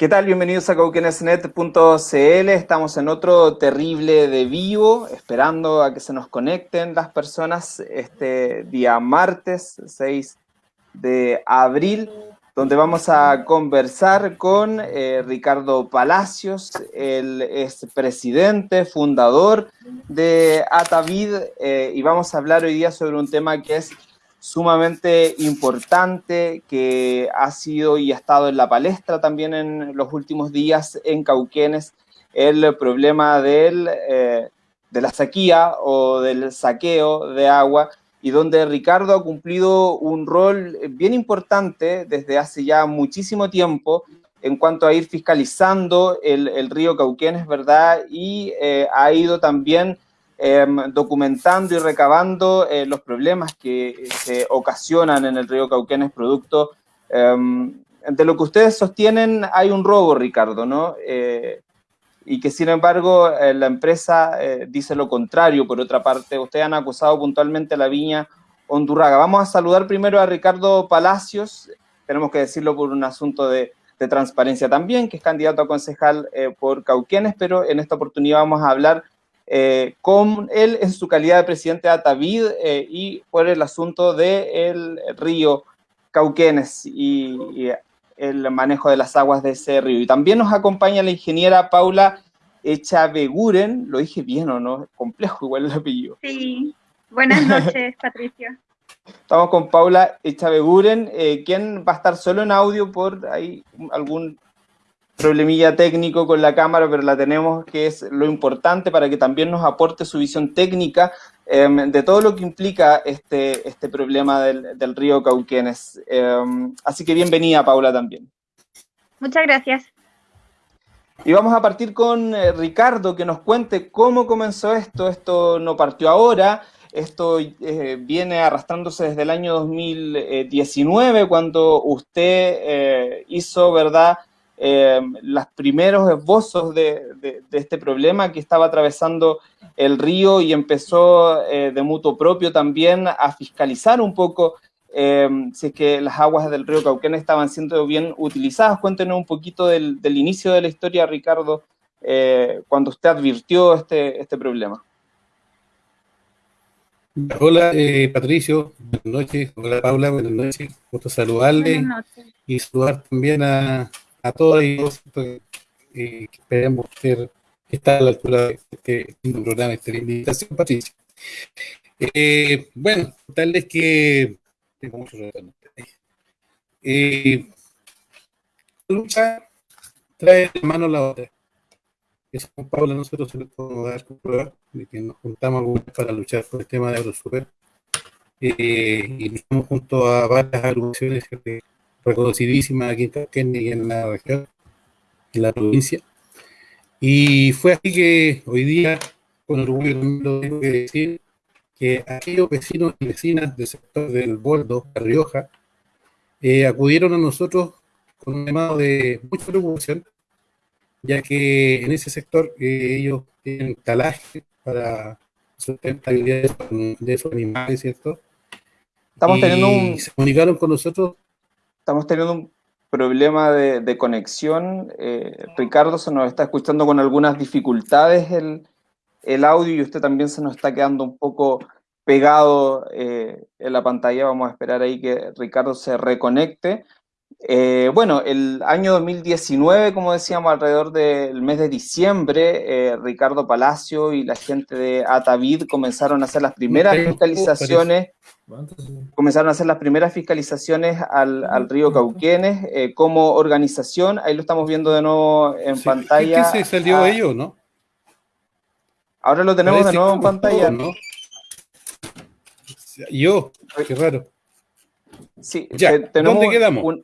¿Qué tal? Bienvenidos a cauquenesnet.cl. Estamos en otro terrible de vivo, esperando a que se nos conecten las personas este día martes 6 de abril, donde vamos a conversar con eh, Ricardo Palacios, el es presidente, fundador de Atavid, eh, y vamos a hablar hoy día sobre un tema que es sumamente importante que ha sido y ha estado en la palestra también en los últimos días en Cauquenes, el problema del, eh, de la sequía o del saqueo de agua y donde Ricardo ha cumplido un rol bien importante desde hace ya muchísimo tiempo en cuanto a ir fiscalizando el, el río Cauquenes, ¿verdad? Y eh, ha ido también Em, documentando y recabando eh, los problemas que se ocasionan en el río Cauquenes producto em, de lo que ustedes sostienen hay un robo, Ricardo, ¿no? Eh, y que sin embargo eh, la empresa dice lo contrario, por otra parte, ustedes han acusado puntualmente a la viña Hondurraga. Vamos a saludar primero a Ricardo Palacios, tenemos que decirlo por un asunto de transparencia también, que es candidato a concejal por Cauquenes, pero en esta oportunidad vamos a hablar eh, con él en su calidad de presidente de Atavid eh, y por el asunto del río Cauquenes y, el manejo de las aguas de ese río. Y también nos acompaña la ingeniera Paula Echaveguren, lo dije bien o no, complejo igual el apellido. Sí, buenas noches Patricio. Estamos con Paula Echaveguren, eh, quien va a estar solo en audio por ahí algún problemilla técnico con la cámara, pero la tenemos, que es lo importante para que también nos aporte su visión técnica em, de todo lo que implica este, este problema del, del río Cauquenes. Em, así que bienvenida, Paula, también. Muchas gracias. Y vamos a partir con eh, Ricardo, que nos cuente cómo comenzó esto. Esto no partió ahora, esto eh, viene arrastrándose desde el año 2019, cuando usted eh, hizo, ¿verdad?, eh, los primeros esbozos de, este problema que estaba atravesando el río y empezó eh, de mutuo propio también a fiscalizar un poco eh, si es que las aguas del río Cauquén estaban siendo bien utilizadas. Cuéntenos un poquito del, inicio de la historia, Ricardo, cuando usted advirtió este, este problema. Hola Patricio, buenas noches. Hola Paula, buenas noches. Gusto saludarle y saludar también a, a todos y eh, esperemos ser, estar a la altura de este programa, esta invitación, Patricia. Eh, bueno, tal vez que tengo mucho eh, lucha trae de mano la otra. Eso con Paula nosotros se lo podemos dar prueba de que nos juntamos para luchar por el tema de AgroSuper. Eh, y estamos junto a varias agrupaciones que reconocidísima aquí en y en la región, en la provincia. Y fue así que hoy día, con orgullo lo tengo que decir, que aquellos vecinos y vecinas del sector del Boldo, La Rioja, eh, acudieron a nosotros con un llamado de mucha preocupación, ya que en ese sector eh, ellos tienen talaje para sustentabilidad de sus animales, ¿cierto? Estamos teniendo un... se comunicaron con nosotros estamos teniendo un problema de, conexión. Eh, Ricardo se nos está escuchando con algunas dificultades el, el, audio y usted también se nos está quedando un poco pegado eh, en la pantalla. Vamos a esperar ahí que Ricardo se reconecte. Eh, bueno, el año 2019, como decíamos, alrededor del mes de diciembre, Ricardo Palacio y la gente de Atavid comenzaron a hacer las primeras fiscalizaciones Comenzaron a hacer las primeras fiscalizaciones al, río Cauquenes eh, como organización. Ahí lo estamos viendo de nuevo en pantalla. ¿Qué se salió ah. ello, no? Ahora lo tenemos de nuevo en pantalla. ¿no? Yo, qué raro. Sí, ya, tenemos ¿dónde quedamos?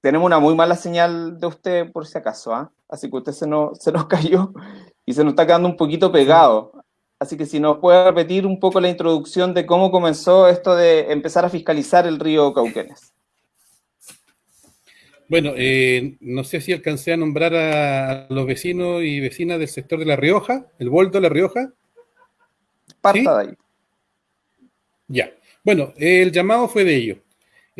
Tenemos una muy mala señal de usted, por si acaso, ¿ah? Así que usted se nos, se nos cayó y se nos está quedando un poquito pegado. Así que si nos puede repetir un poco la introducción de cómo comenzó esto de empezar a fiscalizar el río Cauquenes. Bueno, eh, no sé si alcancé a nombrar a los vecinos y vecinas del sector de La Rioja, el Volto de La Rioja. Parta de ahí. Ya. Bueno, el llamado fue de ellos.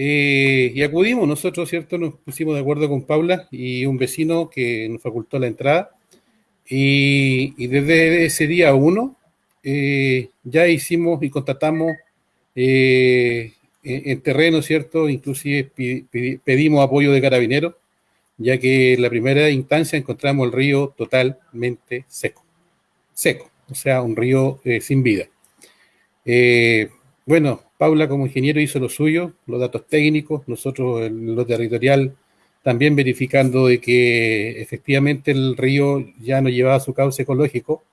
Eh, y acudimos, nosotros, ¿cierto? Nos pusimos de acuerdo con Paula y un vecino que nos facultó la entrada. Y, desde ese día uno eh, ya hicimos y contratamos eh, en, terreno, ¿cierto? Inclusive pedimos apoyo de carabineros, ya que en la primera instancia encontramos el río totalmente seco. Seco, o sea, un río sin vida. Bueno, Paula como ingeniero hizo lo suyo, los datos técnicos, nosotros en lo territorial también verificando de que efectivamente el río ya no llevaba su cauce ecológico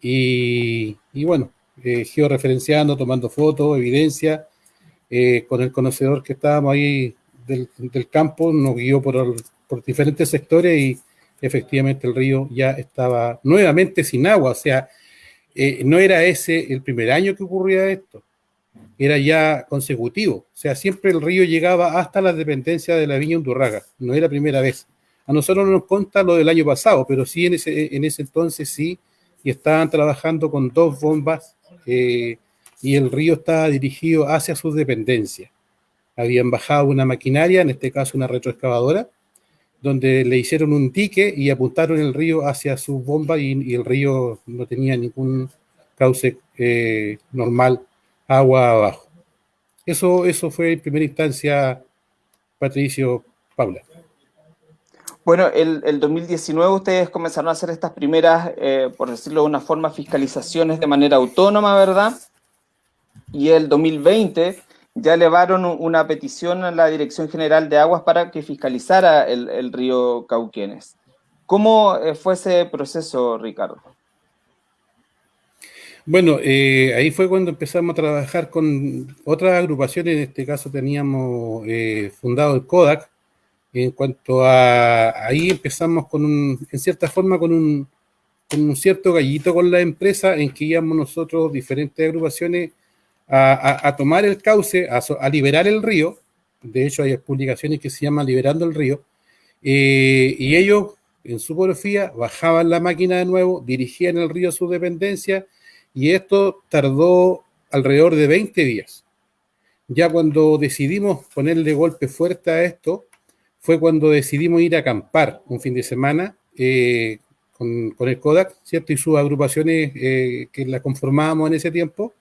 y, bueno, eh, georreferenciando, tomando fotos, evidencia, eh, con el conocedor que estábamos ahí del, campo, nos guió por, por diferentes sectores y efectivamente el río ya estaba nuevamente sin agua, o sea, eh, no era ese el primer año que ocurría esto, era ya consecutivo. O sea, siempre el río llegaba hasta la dependencia de la viña Undurraga. No era primera vez. A nosotros no nos consta lo del año pasado, pero sí en ese, en ese entonces sí, y estaban trabajando con dos bombas eh, y el río estaba dirigido hacia sus dependencias. Habían bajado una maquinaria, en este caso una retroexcavadora, donde le hicieron un dique y apuntaron el río hacia sus bombas y, el río no tenía ningún cauce eh, normal agua abajo. Eso, eso fue en primera instancia, Patricio Paula. Bueno, el, el 2019 ustedes comenzaron a hacer estas primeras, eh, por decirlo de una forma, fiscalizaciones de manera autónoma, ¿verdad? Y el 2020 ya elevaron una petición a la Dirección General de Aguas para que fiscalizara el, el río Cauquenes. ¿Cómo eh, fue ese proceso, Ricardo? Bueno, eh, ahí fue cuando empezamos a trabajar con otras agrupaciones, en este caso teníamos eh, fundado el Kodak, en cuanto a, ahí empezamos con un, en cierta forma con un, un cierto gallito con la empresa en que íbamos nosotros, diferentes agrupaciones, a, tomar el cauce, a, liberar el río, de hecho hay publicaciones que se llaman Liberando el Río, eh, y ellos en su porfía bajaban la máquina de nuevo, dirigían el río a su dependencia, y esto tardó alrededor de 20 días. Ya cuando decidimos ponerle golpe fuerte a esto, fue cuando decidimos ir a acampar un fin de semana eh, con, el Kodak, ¿cierto? Y sus agrupaciones eh, que la conformábamos en ese tiempo.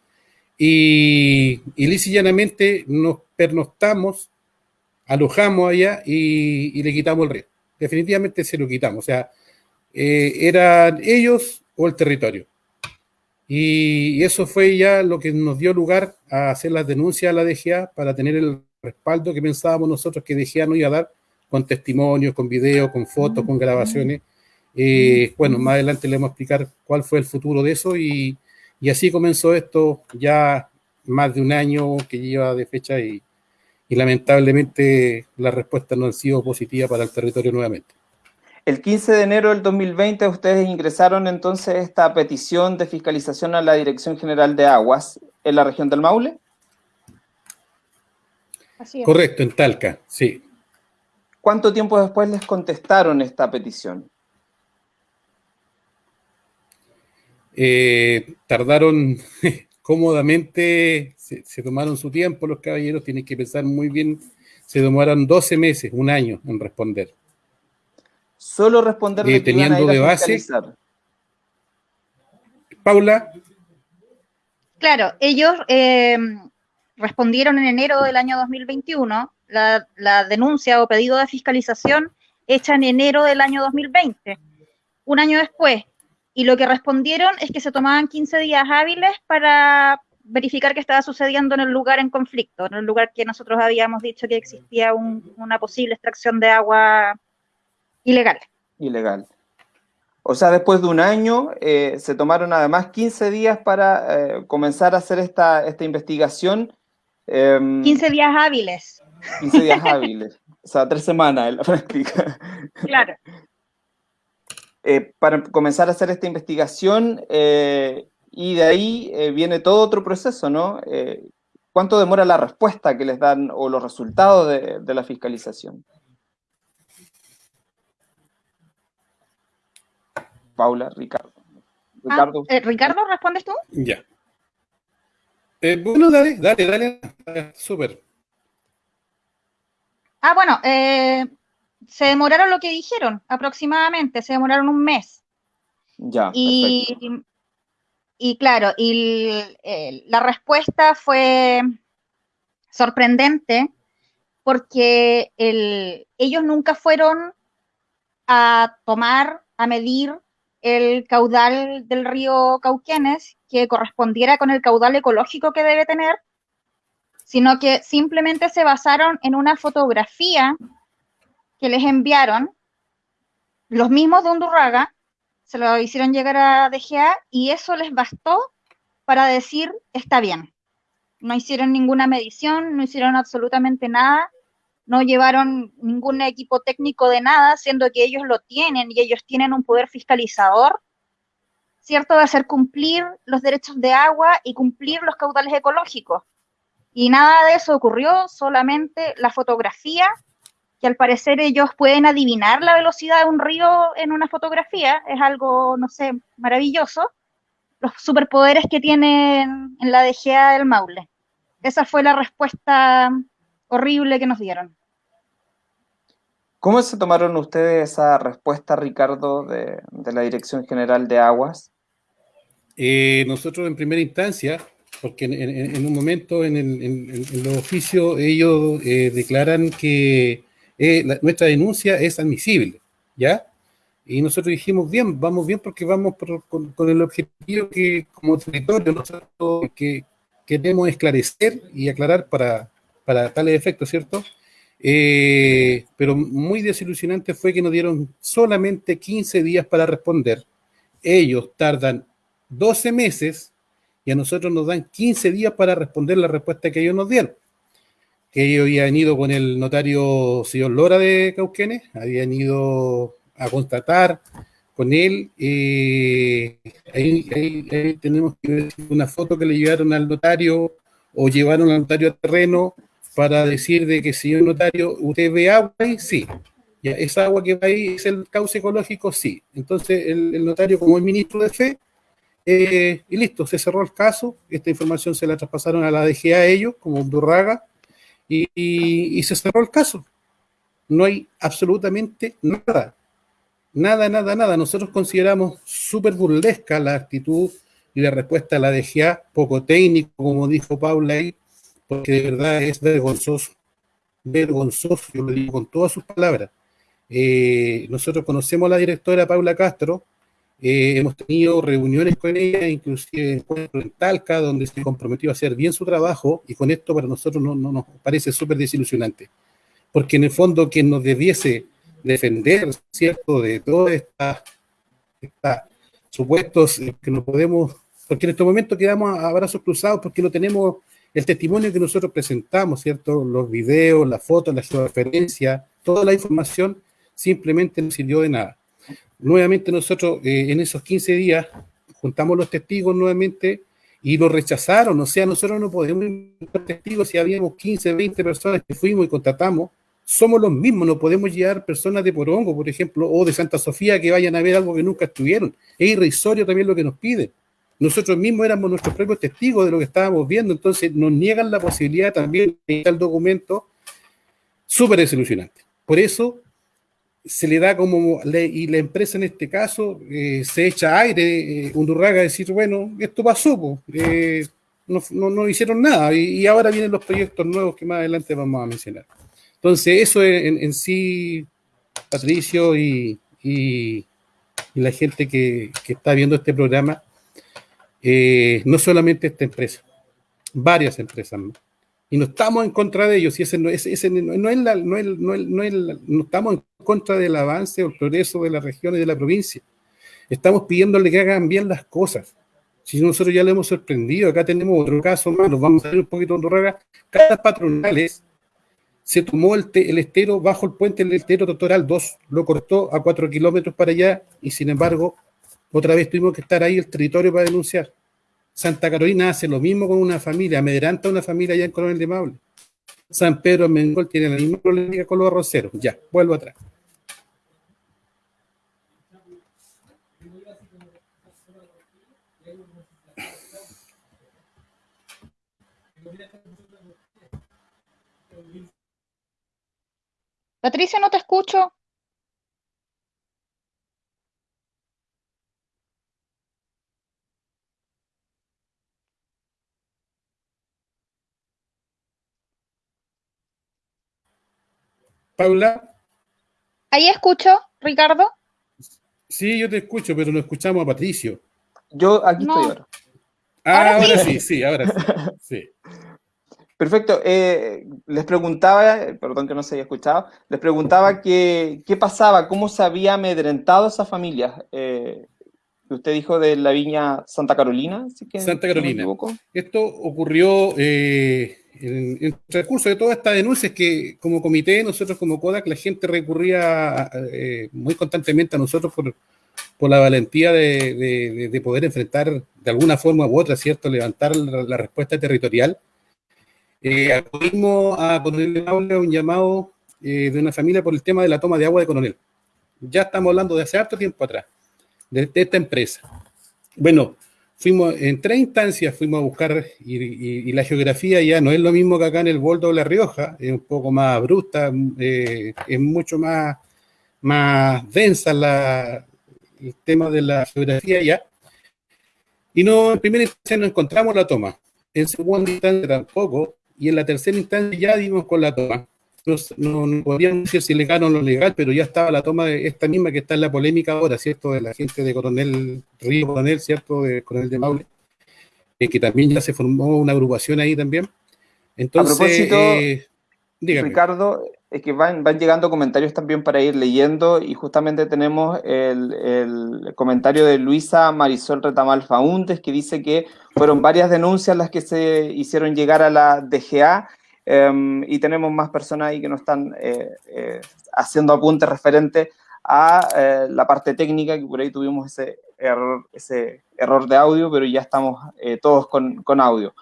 Y, y nos pernoctamos, alojamos allá y, le quitamos el río. Definitivamente se lo quitamos. O sea, eh, eran ellos o el territorio. Y eso fue ya lo que nos dio lugar a hacer las denuncias a la DGA para tener el respaldo que pensábamos nosotros que DGA nos iba a dar con testimonios, con videos, con fotos, con grabaciones. Eh, bueno, más adelante le vamos a explicar cuál fue el futuro de eso y, y, así comenzó esto ya más de un año que lleva de fecha y, y lamentablemente la respuesta no ha sido positiva para el territorio nuevamente. El 15 de enero del 2020 ustedes ingresaron entonces esta petición de fiscalización a la Dirección General de Aguas en la región del Maule. Correcto, en Talca, sí. ¿Cuánto tiempo después les contestaron esta petición? Eh, tardaron cómodamente, se, se, tomaron su tiempo los caballeros, tienen que pensar muy bien, se demoraron 12 meses, un año en responder. Solo responder eh, teniendo de base. Paula. Claro, ellos eh, respondieron en enero del año 2021 la, la denuncia o pedido de fiscalización hecha en enero del año 2020, un año después. Y lo que respondieron es que se tomaban 15 días hábiles para verificar qué estaba sucediendo en el lugar en conflicto, en el lugar que nosotros habíamos dicho que existía una posible extracción de agua Ilegal. Ilegal. O sea, después de un año eh, se tomaron además 15 días para eh, comenzar a hacer esta, esta investigación. 15 em, días hábiles. 15 días hábiles. O sea, tres semanas en la práctica. Claro. Eh, para comenzar a hacer esta investigación y de ahí viene todo otro proceso, ¿no? ¿Cuánto demora la respuesta que les dan o los resultados de, de la fiscalización? Paula, Ricardo. Ricardo, ah, eh, ¿Ricardo respondes tú? Ya. Eh, bueno, dale, dale, dale. Súper. Ah, bueno, eh, se demoraron lo que dijeron, aproximadamente, se demoraron un mes. Ya, y, y claro, y la respuesta fue sorprendente porque ellos nunca fueron a tomar, a medir el caudal del río Cauquenes que correspondiera con el caudal ecológico que debe tener, sino que simplemente se basaron en una fotografía que les enviaron los mismos de Undurraga, se lo hicieron llegar a DGA y eso les bastó para decir está bien. No hicieron ninguna medición, no hicieron absolutamente nada, no llevaron ningún equipo técnico de nada, siendo que ellos lo tienen y ellos tienen un poder fiscalizador, ¿cierto? De hacer cumplir los derechos de agua y cumplir los caudales ecológicos. Y nada de eso ocurrió, solamente la fotografía, que al parecer ellos pueden adivinar la velocidad de un río en una fotografía, es algo, no sé, maravilloso, los superpoderes que tienen en la DGA del Maule. Esa fue la respuesta horrible que nos dieron. ¿Cómo se tomaron ustedes esa respuesta, Ricardo, de, la Dirección General de Aguas? Eh, nosotros en primera instancia, porque en, un momento en, el, los oficios ellos eh, declaran que eh, nuestra denuncia es admisible, ¿ya? Y nosotros dijimos, bien, vamos bien porque vamos con, el objetivo que como territorio nosotros que queremos esclarecer y aclarar para, para tales efectos, ¿cierto? Eh, pero muy desilusionante fue que nos dieron solamente 15 días para responder. Ellos tardan 12 meses y a nosotros nos dan 15 días para responder la respuesta que ellos nos dieron. Que ellos habían ido con el notario señor Lora de Cauquenes, habían ido a constatar con él. Eh, ahí, ahí, tenemos una foto que le llevaron al notario o llevaron al notario a terreno para decir de que, señor notario, usted ve agua ahí, sí. Ya, esa agua que va ahí es el cauce ecológico, sí. Entonces, el, notario, como el ministro de fe, eh, y listo, se cerró el caso. Esta información se la traspasaron a la DGA ellos, como Durraga, y, y, se cerró el caso. No hay absolutamente nada. Nada, nada, nada. Nosotros consideramos súper burlesca la actitud y la respuesta a la DGA, poco técnico, como dijo Paula ahí, porque de verdad es vergonzoso, vergonzoso, yo lo digo con todas sus palabras. Eh, nosotros conocemos a la directora Paula Castro, eh, hemos tenido reuniones con ella, inclusive en Talca, donde se comprometió a hacer bien su trabajo, y con esto para nosotros no, nos parece súper desilusionante, porque en el fondo quien nos debiese defender, ¿cierto?, de todas estas supuestos que no podemos, porque en este momento quedamos a brazos cruzados porque no tenemos el testimonio que nosotros presentamos, ¿cierto? Los videos, las fotos, la georreferencia, toda la información simplemente no sirvió de nada. Nuevamente nosotros eh, en esos 15 días juntamos los testigos nuevamente y lo rechazaron, o sea, nosotros no podemos ser testigos si habíamos 15, 20 personas que fuimos y contratamos, somos los mismos, no podemos llevar personas de Porongo, por ejemplo, o de Santa Sofía que vayan a ver algo que nunca estuvieron. Es irrisorio también lo que nos piden. Nosotros mismos éramos nuestros propios testigos de lo que estábamos viendo, entonces nos niegan la posibilidad también de el documento súper desilusionante. Por eso se le da como, y la empresa en este caso eh, se echa aire, eh, Undurraga, a decir, bueno, esto pasó, eh, no, no, hicieron nada, y, ahora vienen los proyectos nuevos que más adelante vamos a mencionar. Entonces, eso en, sí, Patricio y, la gente que está viendo este programa, eh, no solamente esta empresa, varias empresas Y no estamos en contra de ellos, y ese no, es, no, es la, no, no, estamos en contra del avance o el progreso de la región y de la provincia. Estamos pidiéndole que hagan bien las cosas. Si nosotros ya le hemos sorprendido, acá tenemos otro caso más, nos vamos a ver un poquito de Cada patronales se tomó el, el, estero bajo el puente del estero Totoral 2, lo cortó a 4 kilómetros para allá y sin embargo otra vez tuvimos que estar ahí el territorio para denunciar. Santa Carolina hace lo mismo con una familia, amedrenta una familia allá en Coronel de Maule. San Pedro Mengol tiene la misma problemática con los arroceros. Ya, vuelvo atrás. Patricia, no te escucho. Paula. Ahí escucho, Ricardo. Sí, yo te escucho, pero no escuchamos a Patricio. Yo aquí estoy ahora. Ah, ahora, sí? sí, ahora sí. Perfecto. Eh, les preguntaba, perdón que no se haya escuchado, les preguntaba qué pasaba, cómo se había amedrentado esa familia. Eh, usted dijo de la viña Santa Carolina, Santa Carolina. Esto ocurrió eh, en, el transcurso de toda esta denuncia, es que como comité, nosotros como CODAC, la gente recurría eh, muy constantemente a nosotros por, la valentía de, poder enfrentar de alguna forma u otra, ¿cierto? Levantar la, respuesta territorial. Eh, acudimos a Coronel un llamado eh, de una familia por el tema de la toma de agua de Coronel. Ya estamos hablando de hace harto tiempo atrás, de esta empresa. Bueno, fuimos en tres instancias fuimos a buscar y, la geografía ya no es lo mismo que acá en el Boldo de La Rioja, es un poco más bruta, eh, es mucho más, más densa la, el tema de la geografía ya. Y no, en primera instancia no encontramos la toma, en segunda instancia tampoco, y en la tercera instancia ya dimos con la toma no, no, podríamos decir si legal o no legal, pero ya estaba la toma de esta misma que está en la polémica ahora, ¿cierto? De la gente de Coronel Río Coronel, ¿cierto? De Coronel de Maule, eh, que también ya se formó una agrupación ahí también. Entonces, a propósito, eh, Ricardo, es que van, van llegando comentarios también para ir leyendo y justamente tenemos el, el comentario de Luisa Marisol Retamal Fauntes que dice que fueron varias denuncias las que se hicieron llegar a la DGA Em, y tenemos más personas ahí que nos están eh, eh, haciendo apuntes referentes a eh, la parte técnica, que por ahí tuvimos ese error, ese error de audio, pero ya estamos todos con, con, audio.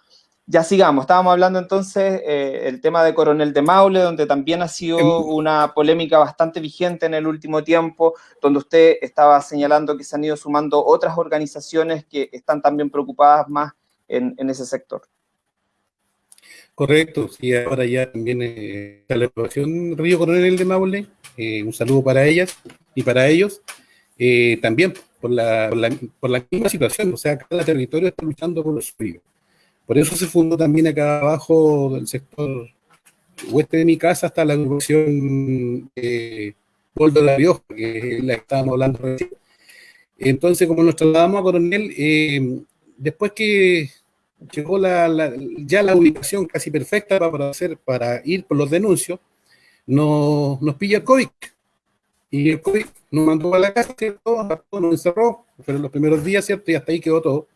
Ya sigamos, estábamos hablando entonces el tema de Coronel de Maule, donde también ha sido em. una polémica bastante vigente en el último tiempo, donde usted estaba señalando que se han ido sumando otras organizaciones que están también preocupadas más en, en ese sector. Correcto, sí, ahora ya también eh, la aprobación Río Coronel de Maule, eh, un saludo para ellas y para ellos, eh, también por la, por la, misma situación, o sea, cada territorio está luchando por los suyo. Por eso se fundó también acá abajo del sector oeste de mi casa hasta la agrupación eh, de La Rioja, que es la que estábamos hablando recién. Entonces, como nos trasladamos a Coronel, después que llegó la, ya la ubicación casi perfecta para, hacer, para ir por los denuncios, nos, nos pilla el COVID. Y el COVID nos mandó a la casa, ¿cierto? Nos encerró, fueron los primeros días, ¿cierto? Y hasta ahí quedó todo.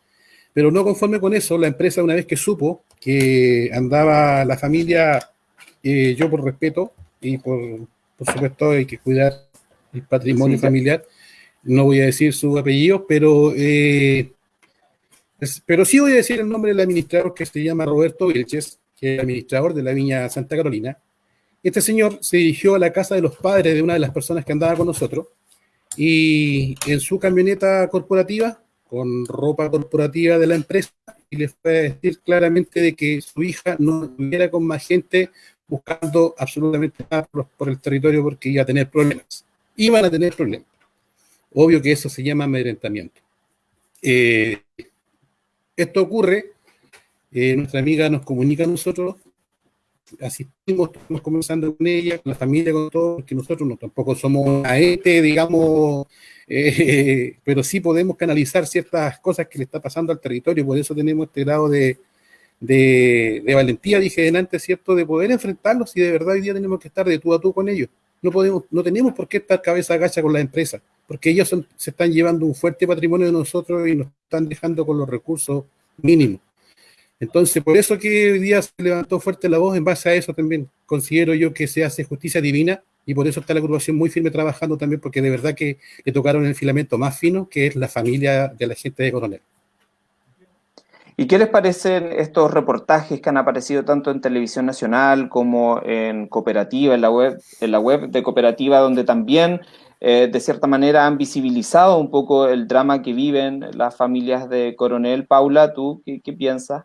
Pero no conforme con eso, la empresa una vez que supo que andaba la familia, eh, yo por respeto y por, por supuesto hay que cuidar el patrimonio familiar, no voy a decir su apellido, pero eh, pero sí voy a decir el nombre del administrador que se llama Roberto Vilches, que es administrador de la Viña Santa Carolina. Este señor se dirigió a la casa de los padres de una de las personas que andaba con nosotros y en su camioneta corporativa, con ropa corporativa de la empresa, y le fue a decir claramente de que su hija no estuviera con más gente buscando absolutamente nada por, el territorio porque iba a tener problemas. Iban a tener problemas. Obvio que eso se llama amedrentamiento. Eh, esto ocurre, eh, nuestra amiga nos comunica a nosotros, asistimos, estamos conversando con ella, con la familia, con todo, porque nosotros no, tampoco somos a este, digamos, eh, pero sí podemos canalizar ciertas cosas que le está pasando al territorio, por eso tenemos este grado de, de, valentía, dije delante, ¿cierto?, de poder enfrentarlos y de verdad hoy día tenemos que estar de tú a tú con ellos. No, podemos, no tenemos por qué estar cabeza agacha con las empresas porque ellos se están llevando un fuerte patrimonio de nosotros y nos están dejando con los recursos mínimos. Entonces, por eso que hoy día se levantó fuerte la voz, en base a eso también considero yo que se hace justicia divina y por eso está la agrupación muy firme trabajando también, porque de verdad que le tocaron el filamento más fino, que es la familia de la gente de Coronel. ¿Y qué les parecen estos reportajes que han aparecido tanto en televisión nacional como en cooperativa, en la web, en la web de cooperativa, donde también eh, de cierta manera han visibilizado un poco el drama que viven las familias de Coronel. Paula, ¿tú qué, piensas?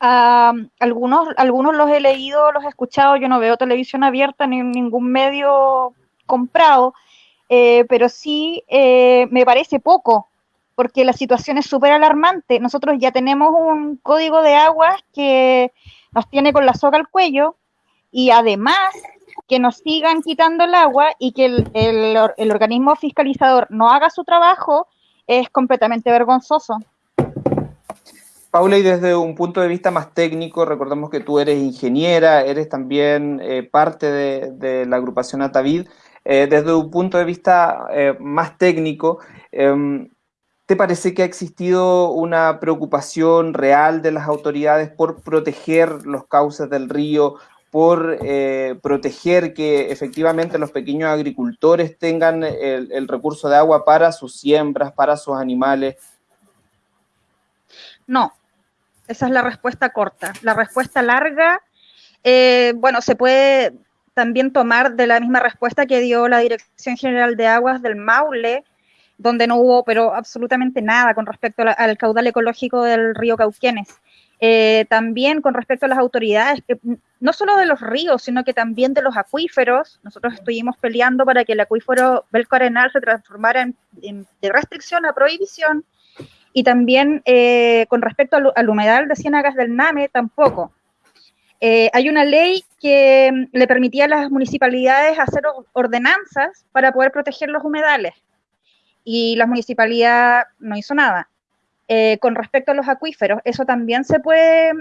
algunos, algunos los he leído, los he escuchado, yo no veo televisión abierta ni ningún medio comprado, eh, pero sí eh, me parece poco, porque la situación es súper alarmante. Nosotros ya tenemos un código de aguas que nos tiene con la soga al cuello y además que nos sigan quitando el agua y que el, el organismo fiscalizador no haga su trabajo es completamente vergonzoso. Paula, y desde un punto de vista más técnico, recordemos que tú eres ingeniera, eres también eh, parte de, la agrupación Atavid. Eh, desde un punto de vista eh, más técnico, em, ¿te parece que ha existido una preocupación real de las autoridades por proteger los cauces del río, por proteger que efectivamente los pequeños agricultores tengan el recurso de agua para sus siembras, para sus animales? No, esa es la respuesta corta. La respuesta larga, eh, bueno, se puede también tomar de la misma respuesta que dio la Dirección General de Aguas del Maule, donde no hubo, pero absolutamente nada con respecto al caudal ecológico del río Cauquenes. Eh, también con respecto a las autoridades, no solo de los ríos, sino que también de los acuíferos. Nosotros estuvimos peleando para que el acuífero Belco Arenal se transformara en, de restricción a prohibición y también eh, con respecto al, humedal de Ciénagas del NAME, tampoco. Eh, hay una ley que mm, le permitía a las municipalidades hacer ordenanzas para poder proteger los humedales y la municipalidad no hizo nada. Eh, con respecto a los acuíferos, eso también se puede,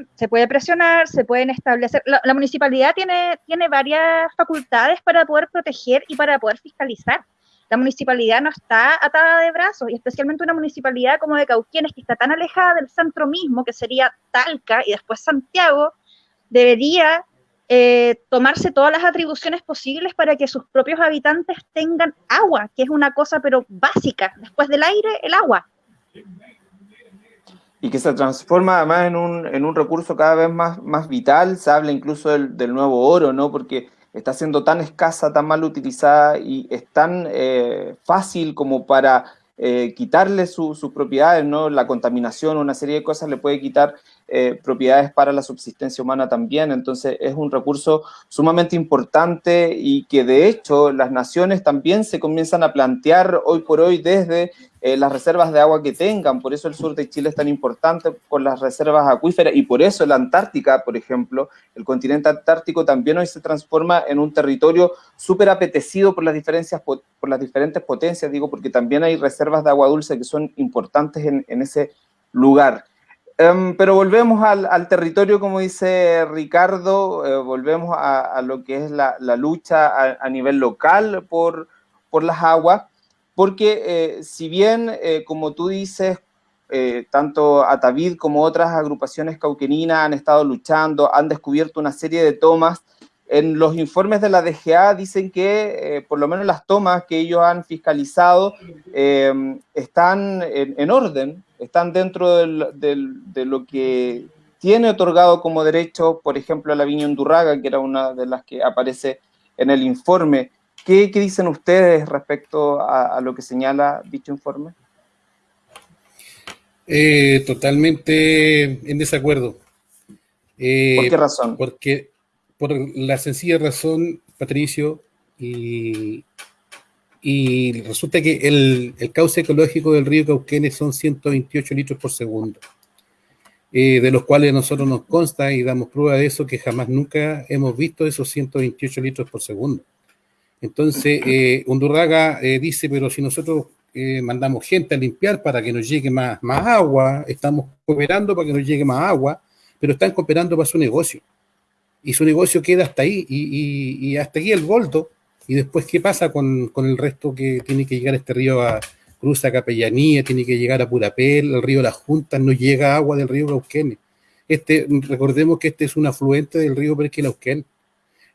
presionar, se pueden establecer. La, municipalidad tiene, tiene varias facultades para poder proteger y para poder fiscalizar la municipalidad no está atada de brazos, y especialmente una municipalidad como de Cauquienes, que está tan alejada del centro mismo, que sería Talca y después Santiago, debería eh, tomarse todas las atribuciones posibles para que sus propios habitantes tengan agua, que es una cosa pero básica, después del aire, el agua. Y que se transforma además en un, en un recurso cada vez más, más vital, se habla incluso del, del nuevo oro, ¿no? Porque está siendo tan escasa, tan mal utilizada y es tan eh, fácil como para eh, quitarle sus propiedades, ¿no? La contaminación, una serie de cosas le puede quitar eh, propiedades para la subsistencia humana también. Entonces es un recurso sumamente importante y que de hecho las naciones también se comienzan a plantear hoy por hoy desde eh, las reservas de agua que tengan. Por eso el sur de Chile es tan importante con las reservas acuíferas y por eso la Antártica, por ejemplo, el continente antártico también hoy se transforma en un territorio súper apetecido por las, diferencias, por las diferentes potencias, digo, porque también hay reservas de agua dulce que son importantes en, ese lugar. Em, pero volvemos al, territorio, como dice Ricardo, eh, volvemos a, lo que es la, lucha a, a, nivel local por, por las aguas porque eh, si bien, eh, como tú dices, eh, tanto Atavid como otras agrupaciones cauqueninas han estado luchando, han descubierto una serie de tomas, en los informes de la DGA dicen que por lo menos las tomas que ellos han fiscalizado están en, orden, están dentro de lo que tiene otorgado como derecho, por ejemplo, la viña Undurraga, que era una de las que aparece en el informe. ¿Qué, dicen ustedes respecto a, lo que señala dicho informe? Eh, totalmente en desacuerdo. Eh, ¿Por qué razón? Porque por la sencilla razón, Patricio, y, resulta que el, cauce ecológico del río Cauquenes son 128 litros por segundo, eh, de los cuales a nosotros nos consta y damos prueba de eso que jamás nunca hemos visto esos 128 litros por segundo. Entonces, eh, Undurraga eh, dice, pero si nosotros eh, mandamos gente a limpiar para que nos llegue más, más agua, estamos cooperando para que nos llegue más agua, pero están cooperando para su negocio. Y su negocio queda hasta ahí, y, hasta aquí el volto. Y después, ¿qué pasa con, el resto que tiene que llegar este río a Cruza Capellanía, tiene que llegar a Purapel, el río Las Juntas, no llega agua del río Cauquenes. Este, recordemos que este es un afluente del río Perquelauquén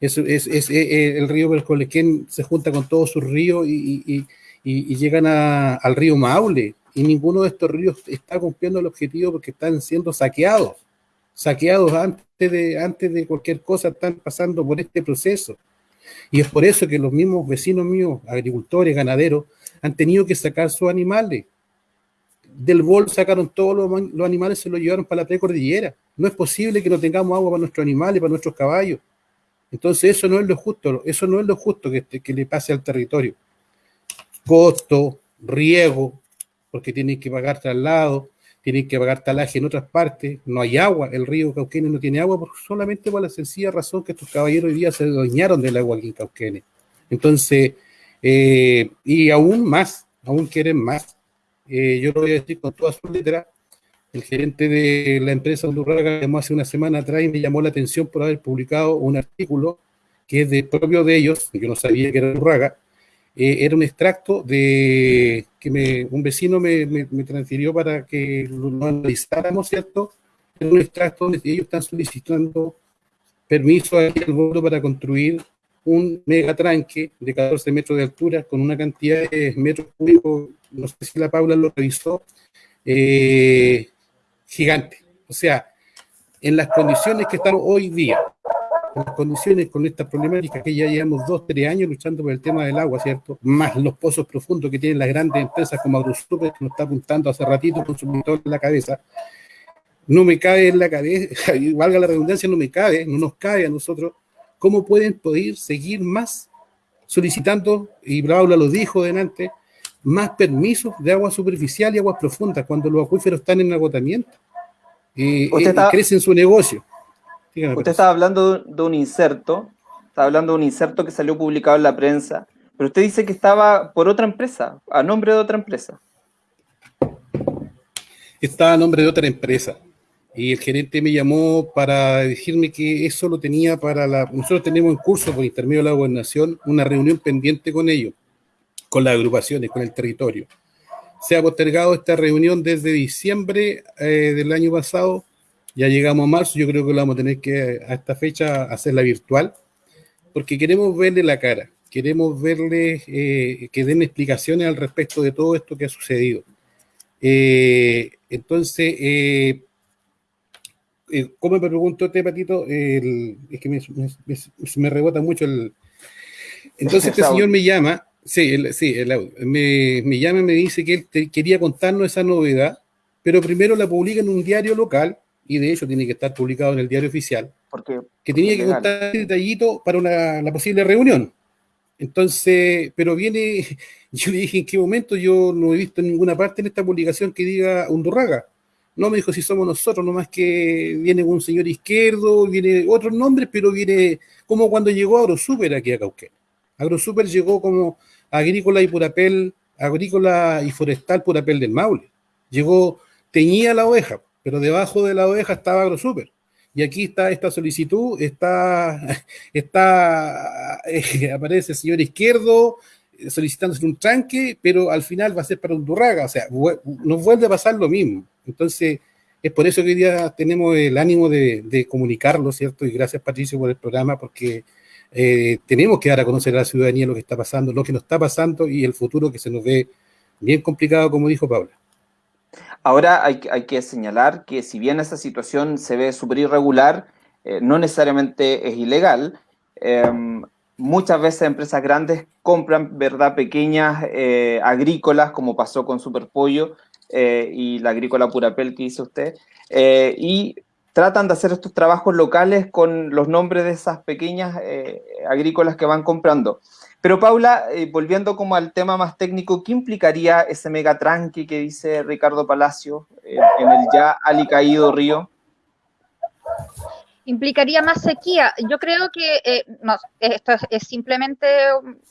es, es, es, eh, el río Belcolequén se junta con todos sus ríos y, llegan al río Maule. Y ninguno de estos ríos está cumpliendo el objetivo porque están siendo saqueados. Saqueados antes de, antes de cualquier cosa, están pasando por este proceso. Y es por eso que los mismos vecinos míos, agricultores, ganaderos, han tenido que sacar sus animales. Del bol sacaron todos los, animales, se los llevaron para la precordillera. No es posible que no tengamos agua para nuestros animales, para nuestros caballos. Entonces eso no es lo justo, eso no es lo justo que, que le pase al territorio. Costo, riego, porque tienen que pagar traslado, tienen que pagar talaje en otras partes, no hay agua, el río Cauquenes no tiene agua solamente por la sencilla razón que estos caballeros hoy día se adueñaron del agua aquí en Cauquenes. Entonces, eh, y aún más, aún quieren más. Eh, yo lo voy a decir con toda su letra, el gerente de la empresa Undurraga llamó hace una semana atrás y me llamó la atención por haber publicado un artículo que es de propio de ellos, yo no sabía que era Undurraga, eh, era un extracto de que me, un vecino me, me, transfirió para que lo, analizáramos, ¿cierto? Era un extracto donde ellos están solicitando permiso al mundo para construir un megatranque de 14 metros de altura con una cantidad de metros cúbicos, no sé si la Paula lo revisó, eh, gigante. O sea, en las condiciones que estamos hoy día, las condiciones con esta problemática que ya llevamos dos, tres años luchando por el tema del agua, ¿cierto? Más los pozos profundos que tienen las grandes empresas como AgroSuper, que nos está apuntando hace ratito con su motor en la cabeza. No me cabe en la cabeza, valga la redundancia, no me cabe, no nos cabe a nosotros, cómo pueden poder seguir más solicitando, y Paula lo dijo delante, más permisos de agua superficial y aguas profundas cuando los acuíferos están en agotamiento. y eh, crecen su negocio. Usted estaba hablando de un inserto, estaba hablando de un inserto que salió publicado en la prensa, pero usted dice que estaba por otra empresa, a nombre de otra empresa. Estaba a nombre de otra empresa. Y el gerente me llamó para decirme que eso lo tenía para la... Nosotros tenemos en curso por intermedio de la gobernación una reunión pendiente con ellos con las agrupaciones, con el territorio. Se ha postergado esta reunión desde diciembre eh, del año pasado, ya llegamos a marzo, yo creo que lo vamos a tener que a esta fecha hacerla virtual, porque queremos verle la cara, queremos verle eh, que den explicaciones al respecto de todo esto que ha sucedido. Eh, entonces, ¿cómo me preguntó este patito? es que me, me, rebota mucho el... Entonces este señor me llama Sí, sí me, me, llama y me dice que él quería contarnos esa novedad, pero primero la publica en un diario local, y de hecho tiene que estar publicado en el diario oficial, porque, que tenía que contar el detallito para una, la posible reunión. Entonces, pero viene, yo le dije, ¿en qué momento yo no he visto en ninguna parte en esta publicación que diga Undurraga? No, me dijo, si somos nosotros, nomás que viene un señor izquierdo, viene otros nombres, pero viene como cuando llegó AgroSuper aquí a Cauquén. AgroSuper llegó como agrícola y purapel, agrícola y forestal purapel del Maule. Llegó, teñía la oveja, pero debajo de la oveja estaba AgroSuper. Y aquí está esta solicitud, está, está eh, aparece el señor izquierdo eh, solicitándose un tranque, pero al final va a ser para un durraga, o sea, nos vuelve a pasar lo mismo. Entonces, es por eso que hoy día tenemos el ánimo de, de comunicarlo, ¿cierto? Y gracias Patricio por el programa, porque eh, tenemos que dar a conocer a la ciudadanía lo que está pasando, lo que nos está pasando y el futuro que se nos ve bien complicado, como dijo Paula. Ahora hay, que señalar que si bien esa situación se ve súper irregular, eh, no necesariamente es ilegal. Em, muchas veces empresas grandes compran, ¿verdad?, pequeñas eh, agrícolas, como pasó con Superpollo y la agrícola Purapel que dice usted, y tratan de hacer estos trabajos locales con los nombres de esas pequeñas eh, agrícolas que van comprando. Pero Paula, eh, volviendo como al tema más técnico, ¿qué implicaría ese megatranque que dice Ricardo Palacio eh, en el ya alicaído río? Implicaría más sequía. Yo creo que, no, esto es, simplemente,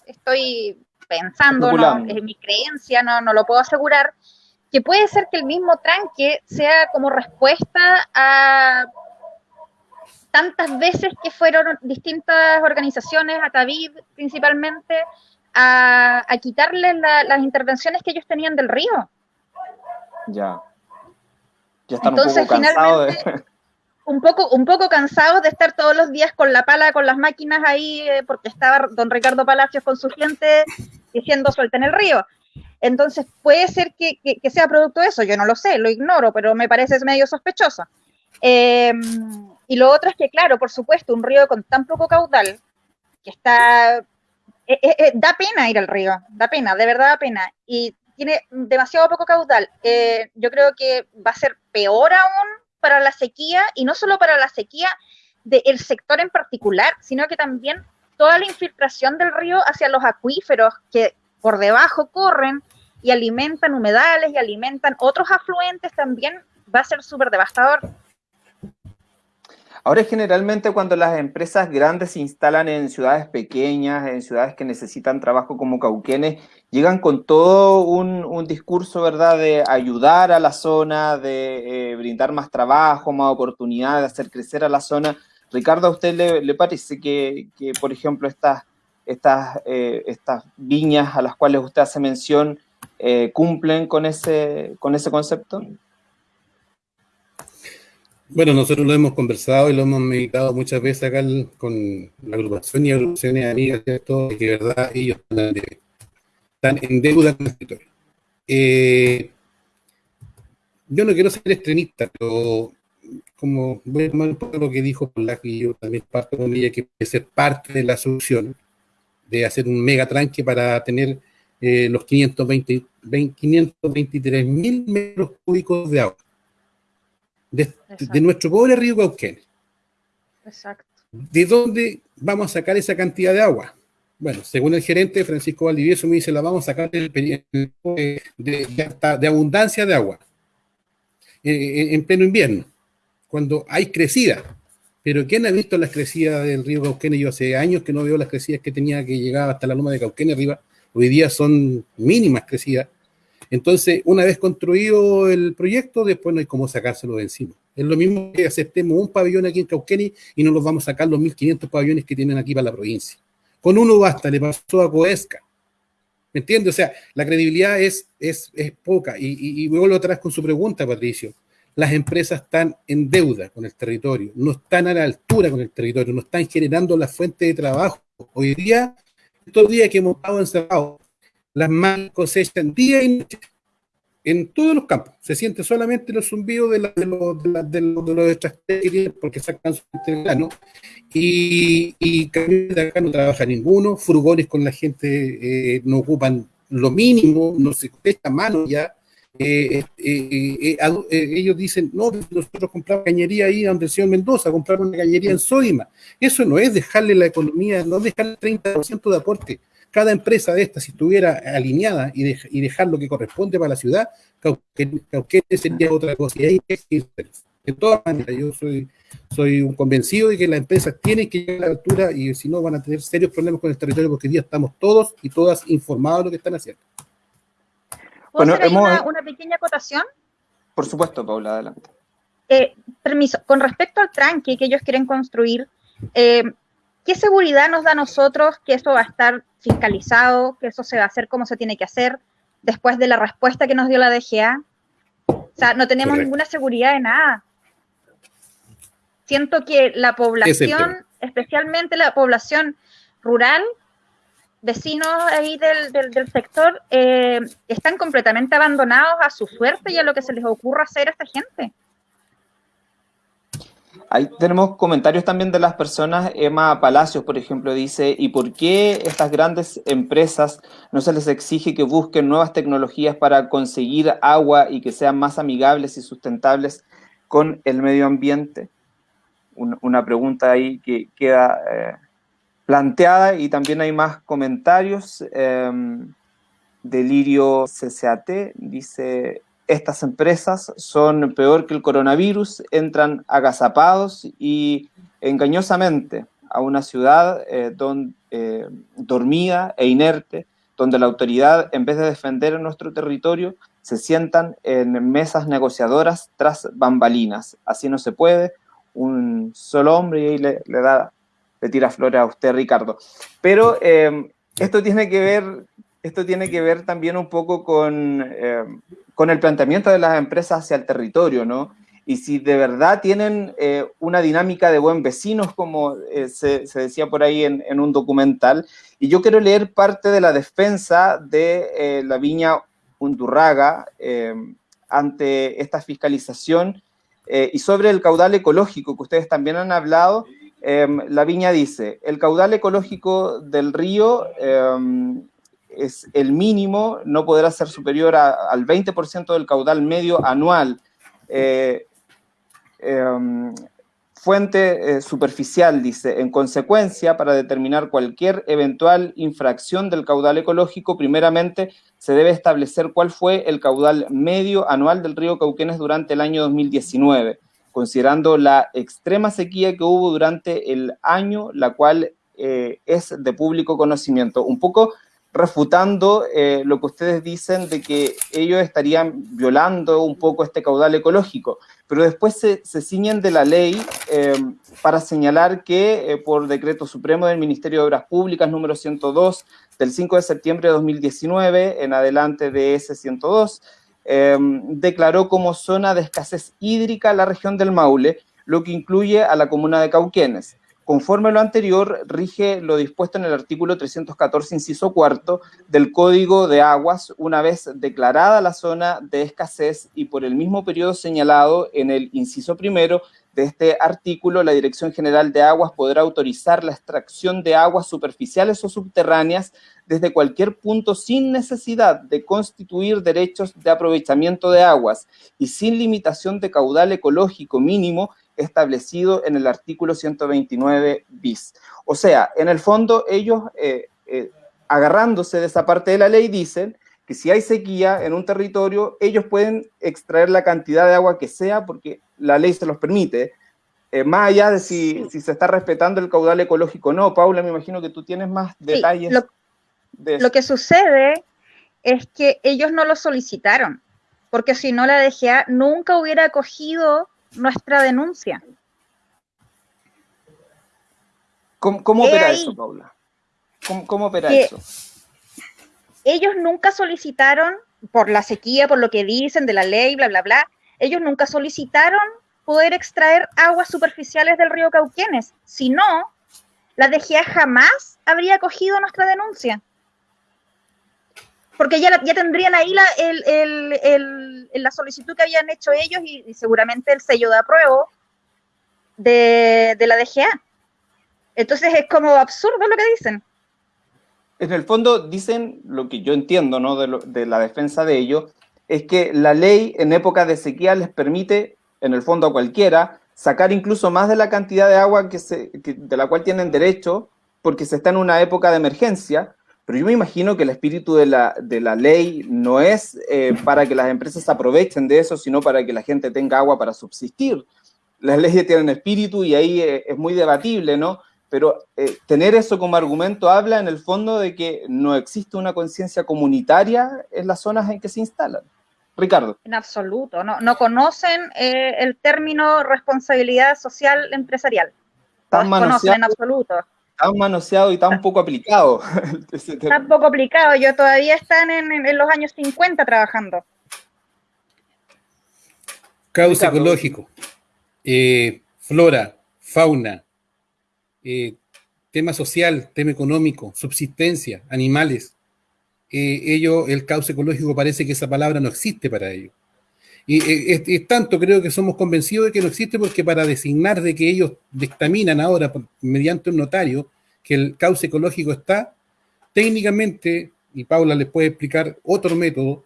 estoy pensando, ¿no? es mi creencia, no, no lo puedo asegurar, que puede ser que el mismo tranque sea como respuesta a tantas veces que fueron distintas organizaciones, a Tavid principalmente, a, a quitarle las intervenciones que ellos tenían del río. Ya. Ya están Entonces, un poco cansados de... un poco, un poco cansados de estar todos los días con la pala, con las máquinas ahí, eh, porque estaba don Ricardo Palacios con su gente diciendo suelta en el río. Entonces, puede ser que, sea producto de eso, yo no lo sé, lo ignoro, pero me parece medio sospechoso. Em, y lo otro es que, claro, por supuesto, un río con tan poco caudal, que está... Eh, eh, eh, da pena ir al río, da pena, de verdad da pena. Y tiene demasiado poco caudal. yo creo que va a ser peor aún para la sequía y no solo para la sequía del sector en particular, sino que también toda la infiltración del río hacia los acuíferos que por debajo corren y alimentan humedales y alimentan otros afluentes también va a ser súper devastador. Ahora, generalmente cuando las empresas grandes se instalan en ciudades pequeñas, en ciudades que necesitan trabajo como Cauquenes, llegan con todo un, discurso, ¿verdad?, de ayudar a la zona, de eh, brindar más trabajo, más oportunidades, de hacer crecer a la zona. Ricardo, ¿a usted le, parece que, por ejemplo, estas, estas, eh, estas viñas a las cuales usted hace mención eh, cumplen con ese, con ese concepto? Bueno, nosotros lo hemos conversado y lo hemos meditado muchas veces acá con la agrupación y agrupaciones amigas, ¿cierto? que de verdad ellos están, en deuda con el territorio. Eh, yo no quiero ser extremista, pero como voy a tomar un poco lo que dijo Polak y yo también parto con ella, que puede ser parte de la solución de hacer un mega tranque para tener eh, los 520, 523 mil metros cúbicos de agua de, nuestro pobre río Cauquenes. Exacto. ¿De dónde vamos a sacar esa cantidad de agua? Bueno, según el gerente Francisco Valdivieso me dice, la vamos a sacar de, de, abundancia de agua eh, eh, en pleno invierno, cuando hay crecida. Pero ¿quién ha visto las crecidas del río Cauquenes? Yo hace años que no veo las crecidas que tenía que llegar hasta la loma de Cauquenes arriba. Hoy día son mínimas crecidas. Entonces, una vez construido el proyecto, después no hay cómo sacárselo de encima. Es lo mismo que aceptemos un pabellón aquí en Cauquenes y no nos vamos a sacar los 1.500 pabellones que tienen aquí para la provincia. Con uno basta, le pasó a Coesca. ¿Me entiendes? O sea, la credibilidad es, es, poca. Y, y, y vuelvo atrás con su pregunta, Patricio. Las empresas están en deuda con el territorio, no están a la altura con el territorio, no están generando la fuente de trabajo. Hoy día, estos días que hemos estado encerrados, las manos cosechan día y noche en todos los campos. Se siente solamente los zumbidos de, de, los, de, los, de que tienen porque sacan su grano. Y, y de acá no trabaja ninguno. Furgones con la gente eh, no ocupan lo mínimo, no se cuesta mano ya. Eh, eh, ellos dicen, no, nosotros compramos cañería ahí donde el señor Mendoza, compramos una cañería en Sodima. Eso no es dejarle la economía, no dejarle el 30% de aporte cada empresa de estas, si estuviera alineada y, y dejar lo que corresponde para la ciudad, Cauquenes sería otra cosa. Y ahí de todas maneras, yo soy, soy un convencido de que las empresas tienen que llegar a la altura y si no van a tener serios problemas con el territorio porque hoy día estamos todos y todas informados de lo que están haciendo. ¿Puedo hacer una, pequeña acotación? Por supuesto, Paula, adelante. Eh, permiso, con respecto al tranque que ellos quieren construir, eh, ¿qué seguridad nos da a nosotros que eso va a estar fiscalizado, que eso se va a hacer como se tiene que hacer después de la respuesta que nos dio la DGA? O sea, no tenemos ninguna seguridad de nada. Siento que la población, especialmente la población rural, vecinos ahí del, del, sector, eh, están completamente abandonados a su suerte y a lo que se les ocurra hacer a esta gente. Ahí tenemos comentarios también de las personas. Emma Palacios, por ejemplo, dice, ¿y por qué estas grandes empresas no se les exige que busquen nuevas tecnologías para conseguir agua y que sean más amigables y sustentables con el medio ambiente? Una pregunta ahí que queda eh, planteada y también hay más comentarios. Em, Delirio CCAT dice, estas empresas son peor que el coronavirus, entran agazapados y engañosamente a una ciudad eh, eh, dormida e inerte, donde la autoridad, en vez de defender nuestro territorio, se sientan en mesas negociadoras tras bambalinas. Así no se puede. Un solo hombre y ahí le, da, le tira flores a usted, Ricardo. Pero eh, esto tiene que ver esto tiene que ver también un poco con, eh, con el planteamiento de las empresas hacia el territorio, ¿no? Y si de verdad tienen eh, una dinámica de buen vecinos, como eh, se, decía por ahí en, en, un documental, y yo quiero leer parte de la defensa de la viña Undurraga ante esta fiscalización y sobre el caudal ecológico que ustedes también han hablado. la viña dice, el caudal ecológico del río es el mínimo, no podrá ser superior al 20% del caudal medio anual. Eh, em, fuente eh, superficial, dice, en consecuencia, para determinar cualquier eventual infracción del caudal ecológico, primeramente se debe establecer cuál fue el caudal medio anual del río Cauquenes durante el año 2019, considerando la extrema sequía que hubo durante el año, la cual eh, es de público conocimiento. Un poco refutando eh, lo que ustedes dicen de que ellos estarían violando un poco este caudal ecológico, pero después se, ciñen de la ley eh, para señalar que eh, por decreto supremo del Ministerio de Obras Públicas número 102 del 5 de septiembre de 2019 en adelante de ese 102, declaró como zona de escasez hídrica la región del Maule, lo que incluye a la comuna de Cauquenes. Conforme a lo anterior, rige lo dispuesto en el artículo 314, inciso cuarto, del Código de Aguas, una vez declarada la zona de escasez y por el mismo periodo señalado en el inciso primero de este artículo, la Dirección General de Aguas podrá autorizar la extracción de aguas superficiales o subterráneas desde cualquier punto sin necesidad de constituir derechos de aprovechamiento de aguas y sin limitación de caudal ecológico mínimo establecido en el artículo 129 bis. O sea, en el fondo ellos, eh, eh, agarrándose de esa parte de la ley, dicen que si hay sequía en un territorio, ellos pueden extraer la cantidad de agua que sea porque la ley se los permite, eh, más allá de si, se está respetando el caudal ecológico o no. Paula, me imagino que tú tienes más detalles. lo, de lo que sucede es que ellos no lo solicitaron, porque si no la DGA nunca hubiera acogido nuestra denuncia. ¿Cómo, opera eso, Paula? ¿Cómo, opera eso? Ellos nunca solicitaron, por la sequía, por lo que dicen de la ley, bla, bla, bla, ellos nunca solicitaron poder extraer aguas superficiales del río Cauquienes. Si no, la DGA jamás habría acogido nuestra denuncia porque ya, ya tendrían ahí la, la solicitud que habían hecho ellos y, seguramente el sello de apruebo de, la DGA. Entonces es como absurdo lo que dicen. En el fondo dicen lo que yo entiendo ¿no? de, la defensa de ellos, es que la ley en época de sequía les permite, en el fondo a cualquiera, sacar incluso más de la cantidad de agua que se, de la cual tienen derecho, porque se está en una época de emergencia, pero yo me imagino que el espíritu de la, de la ley no es eh, para que las empresas aprovechen de eso, sino para que la gente tenga agua para subsistir. Las leyes tienen espíritu y ahí eh, es muy debatible, ¿no? Pero eh, tener eso como argumento habla en el fondo de que no existe una conciencia comunitaria en las zonas en que se instalan. Ricardo. En absoluto, no, no conocen el término responsabilidad social empresarial. No conocen en absoluto tan manoseado y tan poco aplicado. tan poco aplicado, yo todavía están en, los años 50 trabajando. Cauce ecológico, eh, flora, fauna, eh, tema social, tema económico, subsistencia, animales. Eh, ello, el cauce ecológico parece que esa palabra no existe para ellos. Y es, tanto, creo que somos convencidos de que no existe porque para designar de que ellos dictaminan ahora mediante un notario que el cauce ecológico está, técnicamente, y Paula les puede explicar otro método,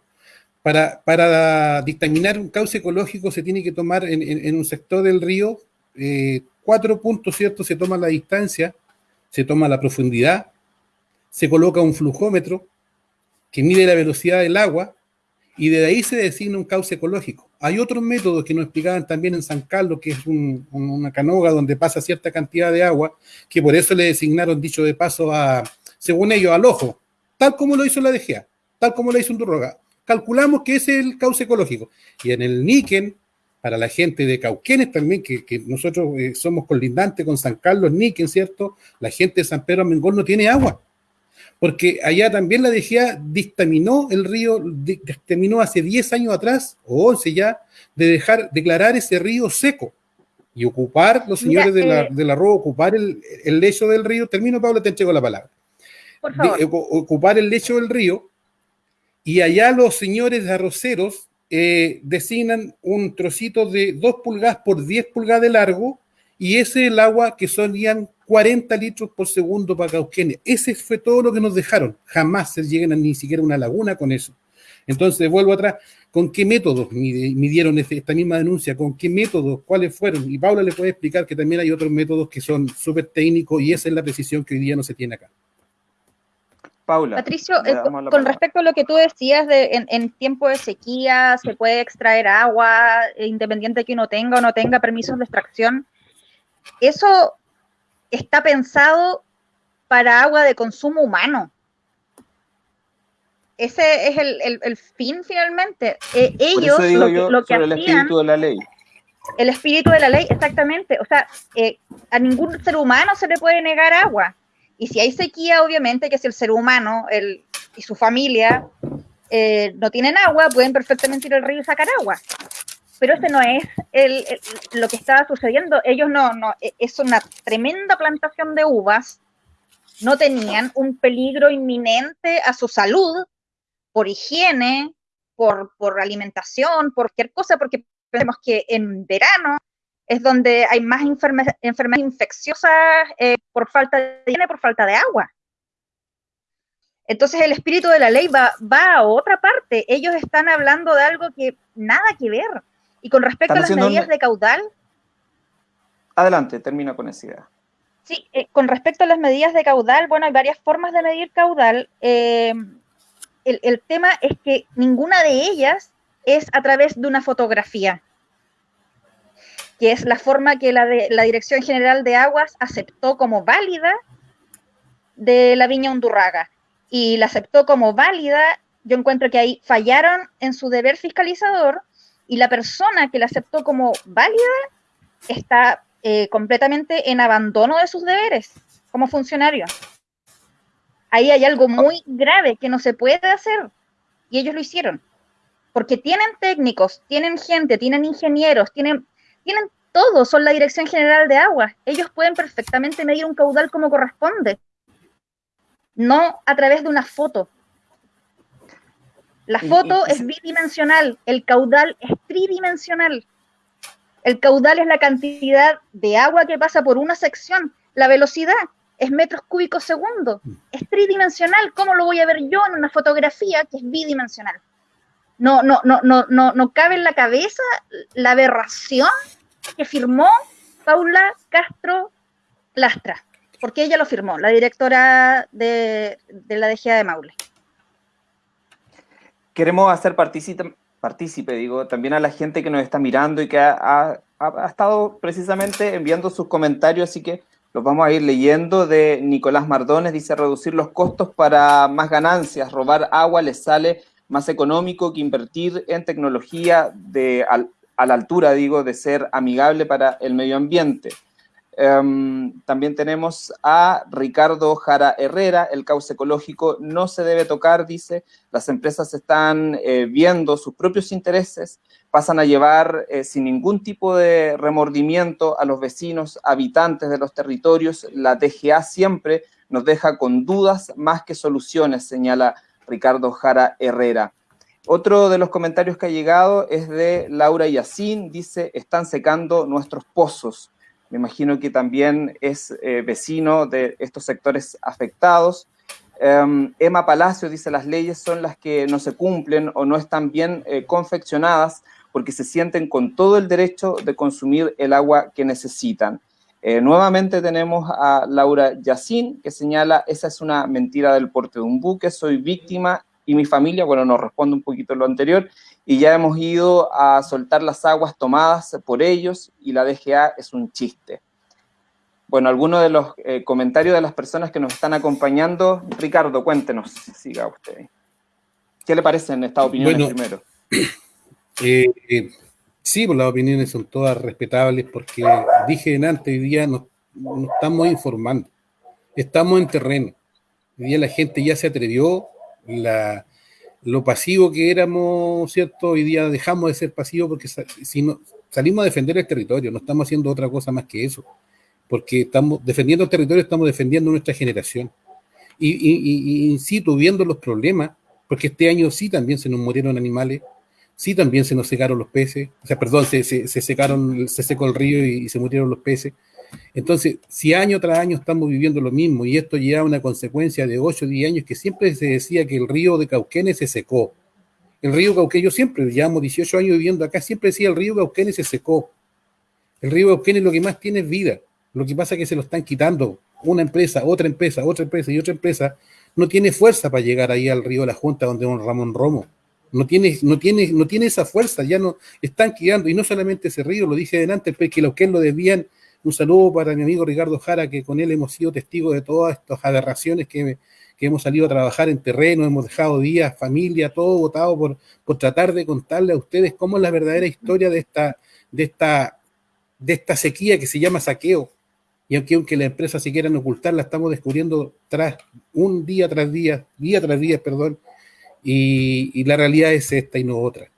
para, para dictaminar un cauce ecológico se tiene que tomar en, un sector del río eh, cuatro puntos, ¿cierto? Se toma la distancia, se toma la profundidad, se coloca un flujómetro que mide la velocidad del agua y de ahí se designa un cauce ecológico. Hay otros métodos que nos explicaban también en San Carlos, que es una canoga donde pasa cierta cantidad de agua, que por eso le designaron, dicho de paso, a, según ellos, al ojo, tal como lo hizo la DGA, tal como lo hizo Undurroga. Calculamos que es el cauce ecológico. Y en el Níquen, para la gente de Cauquenes también, que, nosotros eh, somos colindantes con San Carlos, Níquen, ¿cierto? La gente de San Pedro Mengol no tiene agua porque allá también la DGA dictaminó el río, dictaminó hace 10 años atrás, o 11 ya, de dejar, declarar ese río seco y ocupar, los señores de, la, eh, ocupar el, lecho del río, termino Pablo, te entrego la palabra, Por favor. ocupar el lecho del río, y allá los señores arroceros eh, designan un trocito de 2 pulgadas por 10 pulgadas de largo, y ese es el agua que solían 40 litros por segundo para Cauquenes. Ese fue todo lo que nos dejaron. Jamás se lleguen a ni siquiera una laguna con eso. Entonces, vuelvo atrás, ¿con qué métodos midieron esta misma denuncia? ¿Con qué métodos? ¿Cuáles fueron? Y Paula le puede explicar que también hay otros métodos que son súper técnicos y esa es la precisión que hoy día no se tiene acá. Paula. Patricio, eh, con respecto a lo que tú decías de en, en, tiempo de sequía se puede extraer agua, eh, independiente de que uno tenga o no tenga permisos de extracción, eso está pensado para agua de consumo humano. Ese es el, fin finalmente. Eh, ellos lo, que, hacían, el espíritu de la ley. El espíritu de la ley, exactamente. O sea, a ningún ser humano se le puede negar agua y si hay sequía, obviamente que si el ser humano y su familia eh, no tienen agua, pueden perfectamente ir al río y sacar agua. Pero ese no es lo que estaba sucediendo. Ellos no, no, e, es una tremenda plantación de uvas. No tenían un peligro inminente a su salud por higiene, por, por alimentación, por cualquier cosa, porque pensemos que en verano es donde hay más enfermedades infecciosas eh, por falta de higiene, por falta de agua. Entonces el espíritu de la ley va, va a otra parte. Ellos están hablando de algo que nada que ver. Y con respecto a las medidas de caudal. Adelante, termina con esa idea. Sí, eh, con respecto a las medidas de caudal, bueno, hay varias formas de medir caudal. Eh, el, el tema es que ninguna de ellas es a través de una fotografía que es la forma que la, de, la Dirección General de Aguas aceptó como válida de la Viña Undurraga. Y la aceptó como válida, yo encuentro que ahí fallaron en su deber fiscalizador y la persona que la aceptó como válida está eh, completamente en abandono de sus deberes como funcionario. Ahí hay algo muy grave que no se puede hacer y ellos lo hicieron. Porque tienen técnicos, tienen gente, tienen ingenieros, tienen tienen todo, son la Dirección General de Aguas. Ellos pueden perfectamente medir un caudal como corresponde, no a través de una foto. La foto es bidimensional, el caudal es tridimensional. El caudal es la cantidad de agua que pasa por una sección, la velocidad es metros cúbicos segundo, es tridimensional. ¿Cómo lo voy a ver yo en una fotografía que es bidimensional? No, no, no, no, no, no cabe en la cabeza la aberración que firmó Paula Castro Lastra, porque ella lo firmó, la directora de, la DGA de Maule. Queremos hacer partícipe, digo, también a la gente que nos está mirando y que ha, estado precisamente enviando sus comentarios, así que los vamos a ir leyendo de Nicolás Mardones, dice reducir los costos para más ganancias, robar agua les sale más económico que invertir en tecnología de, a la altura, digo, de ser amigable para el medio ambiente. Em, también tenemos a Ricardo Jara Herrera, el cauce ecológico no se debe tocar, dice, las empresas están eh, viendo sus propios intereses, pasan a llevar eh, sin ningún tipo de remordimiento a los vecinos, habitantes de los territorios, la DGA siempre nos deja con dudas más que soluciones, señala Ricardo Jara Herrera. Otro de los comentarios que ha llegado es de Laura Yacín, dice, están secando nuestros pozos. Me imagino que también es eh, vecino de estos sectores afectados. Em, Emma Palacio dice, las leyes son las que no se cumplen o no están bien eh, confeccionadas porque se sienten con todo el derecho de consumir el agua que necesitan. Eh, nuevamente tenemos a Laura Yacín, que señala, esa es una mentira del porte de un buque, soy víctima y mi familia, bueno, nos responde un poquito lo anterior, y ya hemos ido a soltar las aguas tomadas por ellos y la DGA es un chiste. Bueno, algunos de los eh, comentarios de las personas que nos están acompañando, Ricardo, cuéntenos, siga usted. ¿Qué le parecen estas opiniones primero? Eh, eh, sí, pues las opiniones son todas respetables porque dije en antes, hoy día nos, nos estamos informando, estamos en terreno. Hoy día la gente ya se atrevió la, lo pasivo que éramos, ¿cierto? Hoy día dejamos de ser pasivos porque si no, salimos a defender el territorio, no estamos haciendo otra cosa más que eso, porque estamos defendiendo el territorio, estamos defendiendo nuestra generación. Y, y, y, viendo los problemas, porque este año sí también se nos murieron animales, sí también se nos secaron los peces, o sea, perdón, se, se, secaron, se secó el río y se murieron los peces. Entonces, si año tras año estamos viviendo lo mismo y esto lleva una consecuencia de 8 o 10 años que siempre se decía que el río de Cauquenes se secó. El río Cauquenes, yo siempre, llevamos 18 años viviendo acá, siempre decía el río Cauquenes se secó. El río Cauquenes lo que más tiene es vida. Lo que pasa es que se lo están quitando una empresa, otra empresa, otra empresa y otra empresa. No tiene fuerza para llegar ahí al río de la Junta donde un Ramón Romo. No tiene, no, tiene, no tiene esa fuerza, ya no están quedando, y no solamente ese río, lo dije adelante, pues que los que lo desvían, un saludo para mi amigo Ricardo Jara, que con él hemos sido testigos de todas estas aberraciones que, que hemos salido a trabajar en terreno, hemos dejado días, familia, todo votado por, por tratar de contarle a ustedes cómo es la verdadera historia de esta, de esta, de esta sequía que se llama saqueo. Y aunque, aunque las empresas se quieran ocultar, la estamos descubriendo tras un día tras día, día tras día, perdón, y, la realidad es esta y no otra.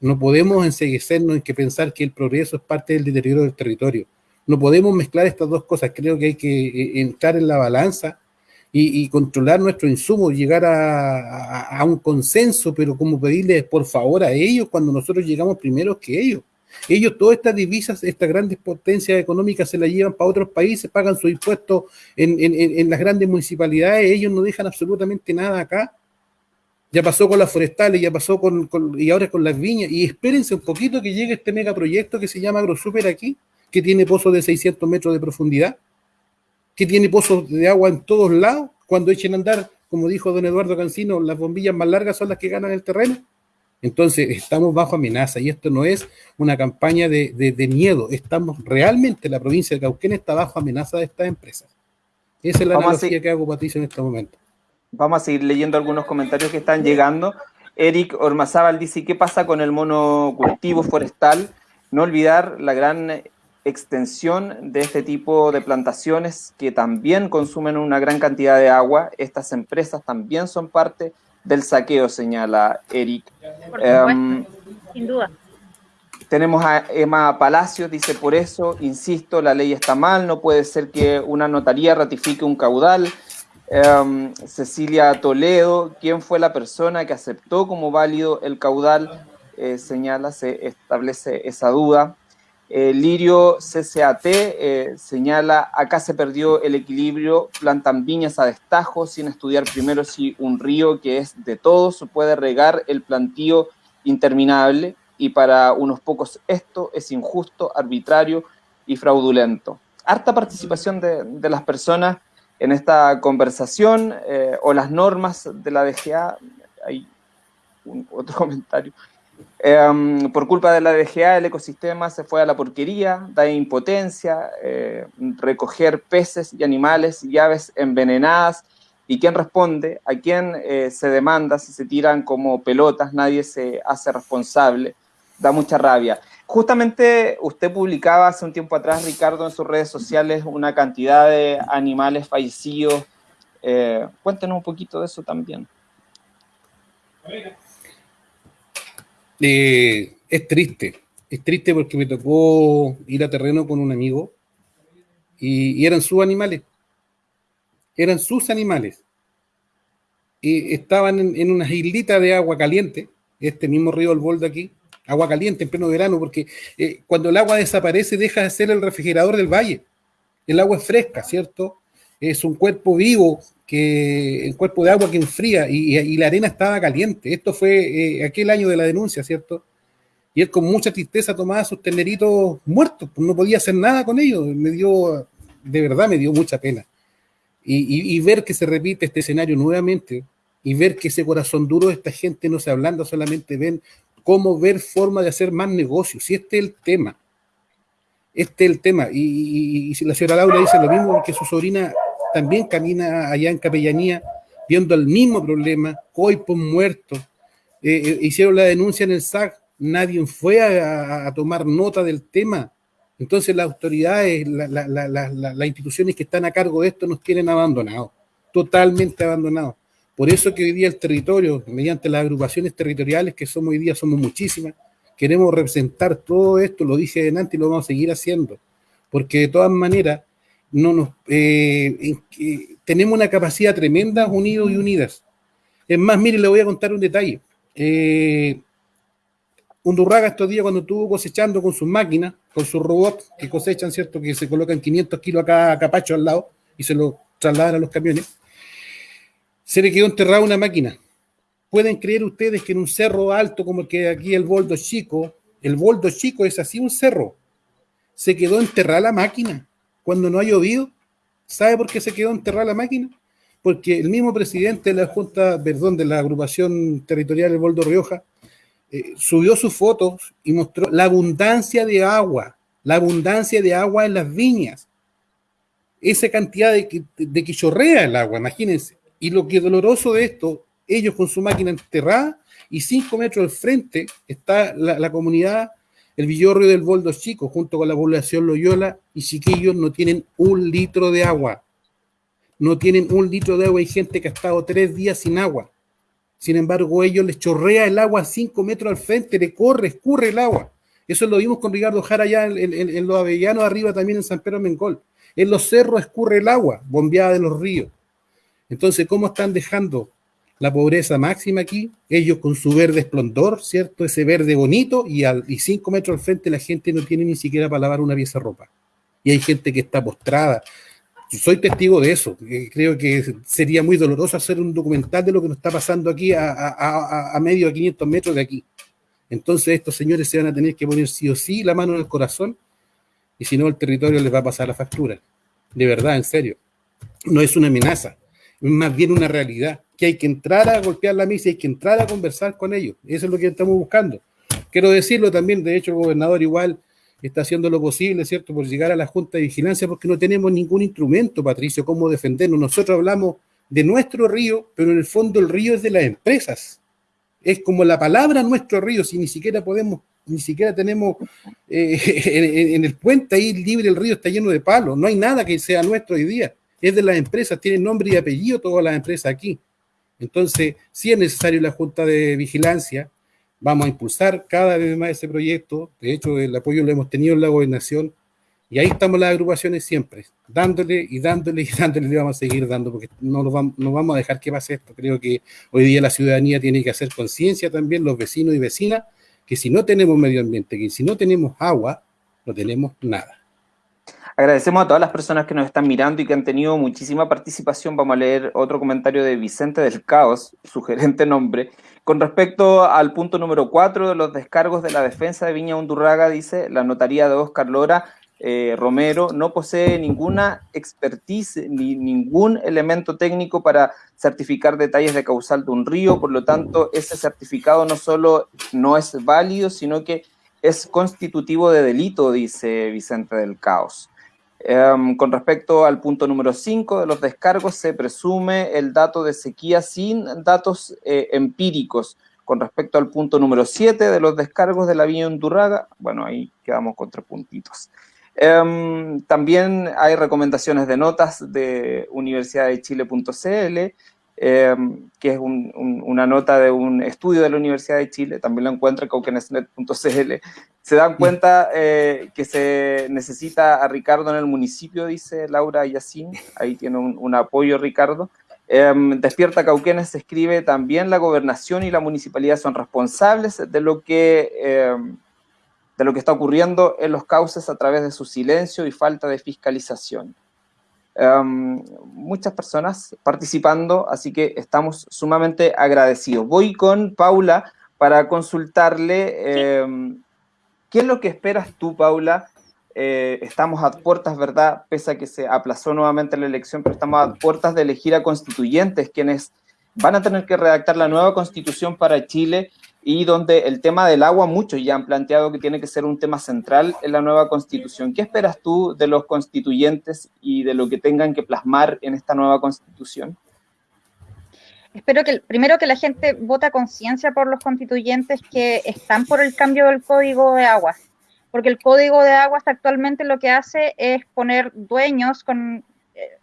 No podemos enseguecernos en que pensar que el progreso es parte del deterioro del territorio. No podemos mezclar estas dos cosas. Creo que hay que eh, entrar en la balanza y, controlar nuestro insumo, llegar a, un consenso, pero como pedirles por favor a ellos cuando nosotros llegamos primero que ellos. Ellos todas estas divisas, estas grandes potencias económicas se las llevan para otros países, pagan sus impuestos en, las grandes municipalidades, ellos no dejan absolutamente nada acá ya pasó con las forestales, ya pasó con, y ahora con las viñas, y espérense un poquito que llegue este megaproyecto que se llama AgroSuper aquí, que tiene pozos de 600 metros de profundidad, que tiene pozos de agua en todos lados, cuando echen a andar, como dijo don Eduardo Cancino, las bombillas más largas son las que ganan el terreno. Entonces, estamos bajo amenaza y esto no es una campaña de, de miedo, estamos realmente, la provincia de Cauquén está bajo amenaza de estas empresas. Esa es la analogía que hago, Patricio, en este momento. Vamos a seguir leyendo algunos comentarios que están llegando. Eric Ormazábal dice, ¿qué pasa con el monocultivo forestal? No olvidar la gran extensión de este tipo de plantaciones que también consumen una gran cantidad de agua. Estas empresas también son parte del saqueo, señala Eric. Em, sin duda. Tenemos a Emma Palacios, dice, por eso, insisto, la ley está mal, no puede ser que una notaría ratifique un caudal, Em, Cecilia Toledo, ¿quién fue la persona que aceptó como válido el caudal? Eh, señala, se establece esa duda. Eh, Lirio CCAT eh, señala, acá se perdió el equilibrio, plantan viñas a destajo sin estudiar primero si un río que es de todos puede regar el plantío interminable y para unos pocos esto es injusto, arbitrario y fraudulento. Harta participación de, las personas en esta conversación eh, o las normas de la DGA, hay otro comentario, em, por culpa de la DGA el ecosistema se fue a la porquería, da impotencia, eh, recoger peces y animales y aves envenenadas, ¿y quién responde? ¿A quién eh, se demanda si se tiran como pelotas? Nadie se hace responsable, da mucha rabia. Justamente usted publicaba hace un tiempo atrás, Ricardo, en sus redes sociales una cantidad de animales fallecidos. Eh, cuéntenos un poquito de eso también. Eh, es triste, es triste porque me tocó ir a terreno con un amigo y, eran sus animales, eran sus animales. Y estaban en, en unas de agua caliente, este mismo río El Boldo aquí, agua caliente en pleno verano, porque eh, cuando el agua desaparece deja de ser el refrigerador del valle. El agua es fresca, ¿cierto? Es un cuerpo vivo, que el cuerpo de agua que enfría y, la arena estaba caliente. Esto fue eh, aquel año de la denuncia, ¿cierto? Y él con mucha tristeza tomaba sus terneritos muertos, pues no podía hacer nada con ellos. Me dio, de verdad me dio mucha pena. Y, y ver que se repite este escenario nuevamente, y ver que ese corazón duro de esta gente no se ablanda, solamente ven cómo ver forma de hacer más negocios. Si este es el tema. Este es el tema. Y, si la señora Laura dice lo mismo, que su sobrina también camina allá en Capellanía viendo el mismo problema, coipos muertos. Eh, eh, hicieron la denuncia en el SAC, nadie fue a, tomar nota del tema. Entonces las autoridades, las instituciones que están a cargo de esto nos tienen abandonados, totalmente abandonados. Por eso que hoy día el territorio, mediante las agrupaciones territoriales que somos hoy día, somos muchísimas, queremos representar todo esto, lo dije delante y lo vamos a seguir haciendo, porque de todas maneras no nos, eh, tenemos una capacidad tremenda unidos y unidas. Es más, mire, le voy a contar un detalle. Eh, Undurraga estos días cuando estuvo cosechando con sus máquinas, con sus robots que cosechan, ¿cierto? Que se colocan 500 kilos acá a capacho al lado y se lo trasladan a los camiones se le quedó enterrada una máquina. pueden creer ustedes que en un cerro alto como el que aquí el Boldo Chico, el Boldo Chico es así un cerro, se quedó enterrada la máquina cuando no ha llovido. ¿Sabe por qué se quedó enterrada la máquina? Porque el mismo presidente de la Junta, perdón, de la agrupación territorial del Boldo Rioja, eh, subió sus fotos y mostró la abundancia de agua, la abundancia de agua en las viñas. Esa cantidad de, que chorrea el agua, imagínense. Y lo que es doloroso de esto, ellos con su máquina enterrada y cinco metros al frente está la, comunidad, el Villorrio del Boldo Chico, junto con la población Loyola, y chiquillos no tienen un litro de agua. No tienen un litro de agua. Hay gente que ha estado tres días sin agua. Sin embargo, ellos les chorrea el agua cinco metros al frente, le corre, escurre el agua. Eso lo vimos con Ricardo Jara allá en, los Avellanos, arriba también en San Pedro Mengol. En los cerros escurre el agua, bombeada de los ríos. Entonces, ¿cómo están dejando la pobreza máxima aquí? Ellos con su verde esplendor, ¿cierto? Ese verde bonito y, al, y cinco metros al frente la gente no tiene ni siquiera para lavar una pieza de ropa. Y hay gente que está postrada, soy testigo de eso. Creo que sería muy doloroso hacer un documental de lo que nos está pasando aquí a, medio de 500 metros de aquí. Entonces estos señores se van a tener que poner sí o sí la mano en el corazón y si no el territorio les va a pasar la factura. De verdad, en serio. No es una amenaza, es más bien una realidad, que hay que entrar a golpear la misa, hay que entrar a conversar con ellos. Eso es lo que estamos buscando. Quiero decirlo también, de hecho, el gobernador igual está haciendo lo posible, ¿cierto?, por llegar a la Junta de Vigilancia, porque no tenemos ningún instrumento, Patricio, cómo defendernos. Nosotros hablamos de nuestro río, pero en el fondo el río es de las empresas. Es como la palabra nuestro río, si ni siquiera podemos, ni siquiera tenemos eh, en, el puente ahí libre el río está lleno de palos, no hay nada que sea nuestro hoy día. Es de las empresas, tienen nombre y apellido todas las empresas aquí. Entonces, sí es necesario la Junta de Vigilancia, Vamos a impulsar cada vez más ese proyecto. De hecho, el apoyo lo hemos tenido en la gobernación. Y ahí estamos las agrupaciones siempre, dándole y dándole y dándole, y vamos a seguir dando, porque no nos vamos, no vamos a dejar que pase esto. Creo que hoy día la ciudadanía tiene que hacer conciencia también, los vecinos y vecinas, que si no tenemos medio ambiente, que si no tenemos agua, no tenemos nada. Agradecemos a todas las personas que nos están mirando y que han tenido muchísima participación. Vamos a leer otro comentario de Vicente del Caos, sugerente nombre. Con respecto al punto número 4 de los descargos de la defensa de Viña Undurraga, dice la notaría de Oscar Lora eh, Romero no posee ninguna expertise ni ningún elemento técnico para certificar detalles de causal de un río, por lo tanto, ese certificado no solo no es válido, sino que es constitutivo de delito, dice Vicente del Caos. Em, con respecto al punto número 5 de los descargos, se presume el dato de sequía sin datos eh, empíricos. Con respecto al punto número 7 de los descargos de la Villa Undurraga, bueno, ahí quedamos con tres puntitos. Em, también hay recomendaciones de notas de universidadechile.cl Em, que es una nota de un estudio de la Universidad de Chile, también lo encuentra en cauquenesnet.cl. Se dan cuenta eh, que se necesita a Ricardo en el municipio, dice Laura Yacín, ahí tiene un, apoyo Ricardo. Em, Despierta Cauquenes se escribe también la gobernación y la municipalidad son responsables de lo que em, de lo que está ocurriendo en los cauces a través de su silencio y falta de fiscalización. Em, muchas personas participando, así que estamos sumamente agradecidos. Voy con Paula para consultarle em, qué es lo que esperas tú, Paula. Eh, estamos a puertas, ¿verdad? Pese a que se aplazó nuevamente la elección, pero estamos a puertas de elegir a constituyentes, quienes van a tener que redactar la nueva constitución para Chile y donde el tema del agua, muchos ya han planteado que tiene que ser un tema central en la nueva constitución. ¿Qué esperas tú de los constituyentes y de lo que tengan que plasmar en esta nueva constitución? Espero que primero que la gente vota conciencia por los constituyentes que están por el cambio del código de aguas, porque el código de aguas actualmente lo que hace es poner dueños con... Eh,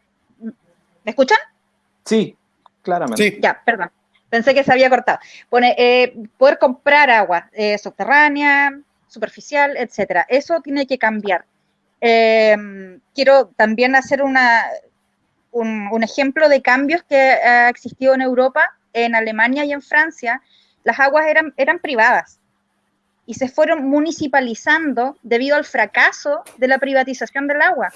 ¿Me escuchan? Sí, claramente. Sí. Ya, perdón. Pensé que se había cortado. Eh, poder comprar agua eh, subterránea, superficial, etcétera. Eso tiene que cambiar. Em, quiero también hacer una, un, ejemplo de cambios que ha existido en Europa, en Alemania y en Francia. Las aguas eran, eran privadas y se fueron municipalizando debido al fracaso de la privatización del agua.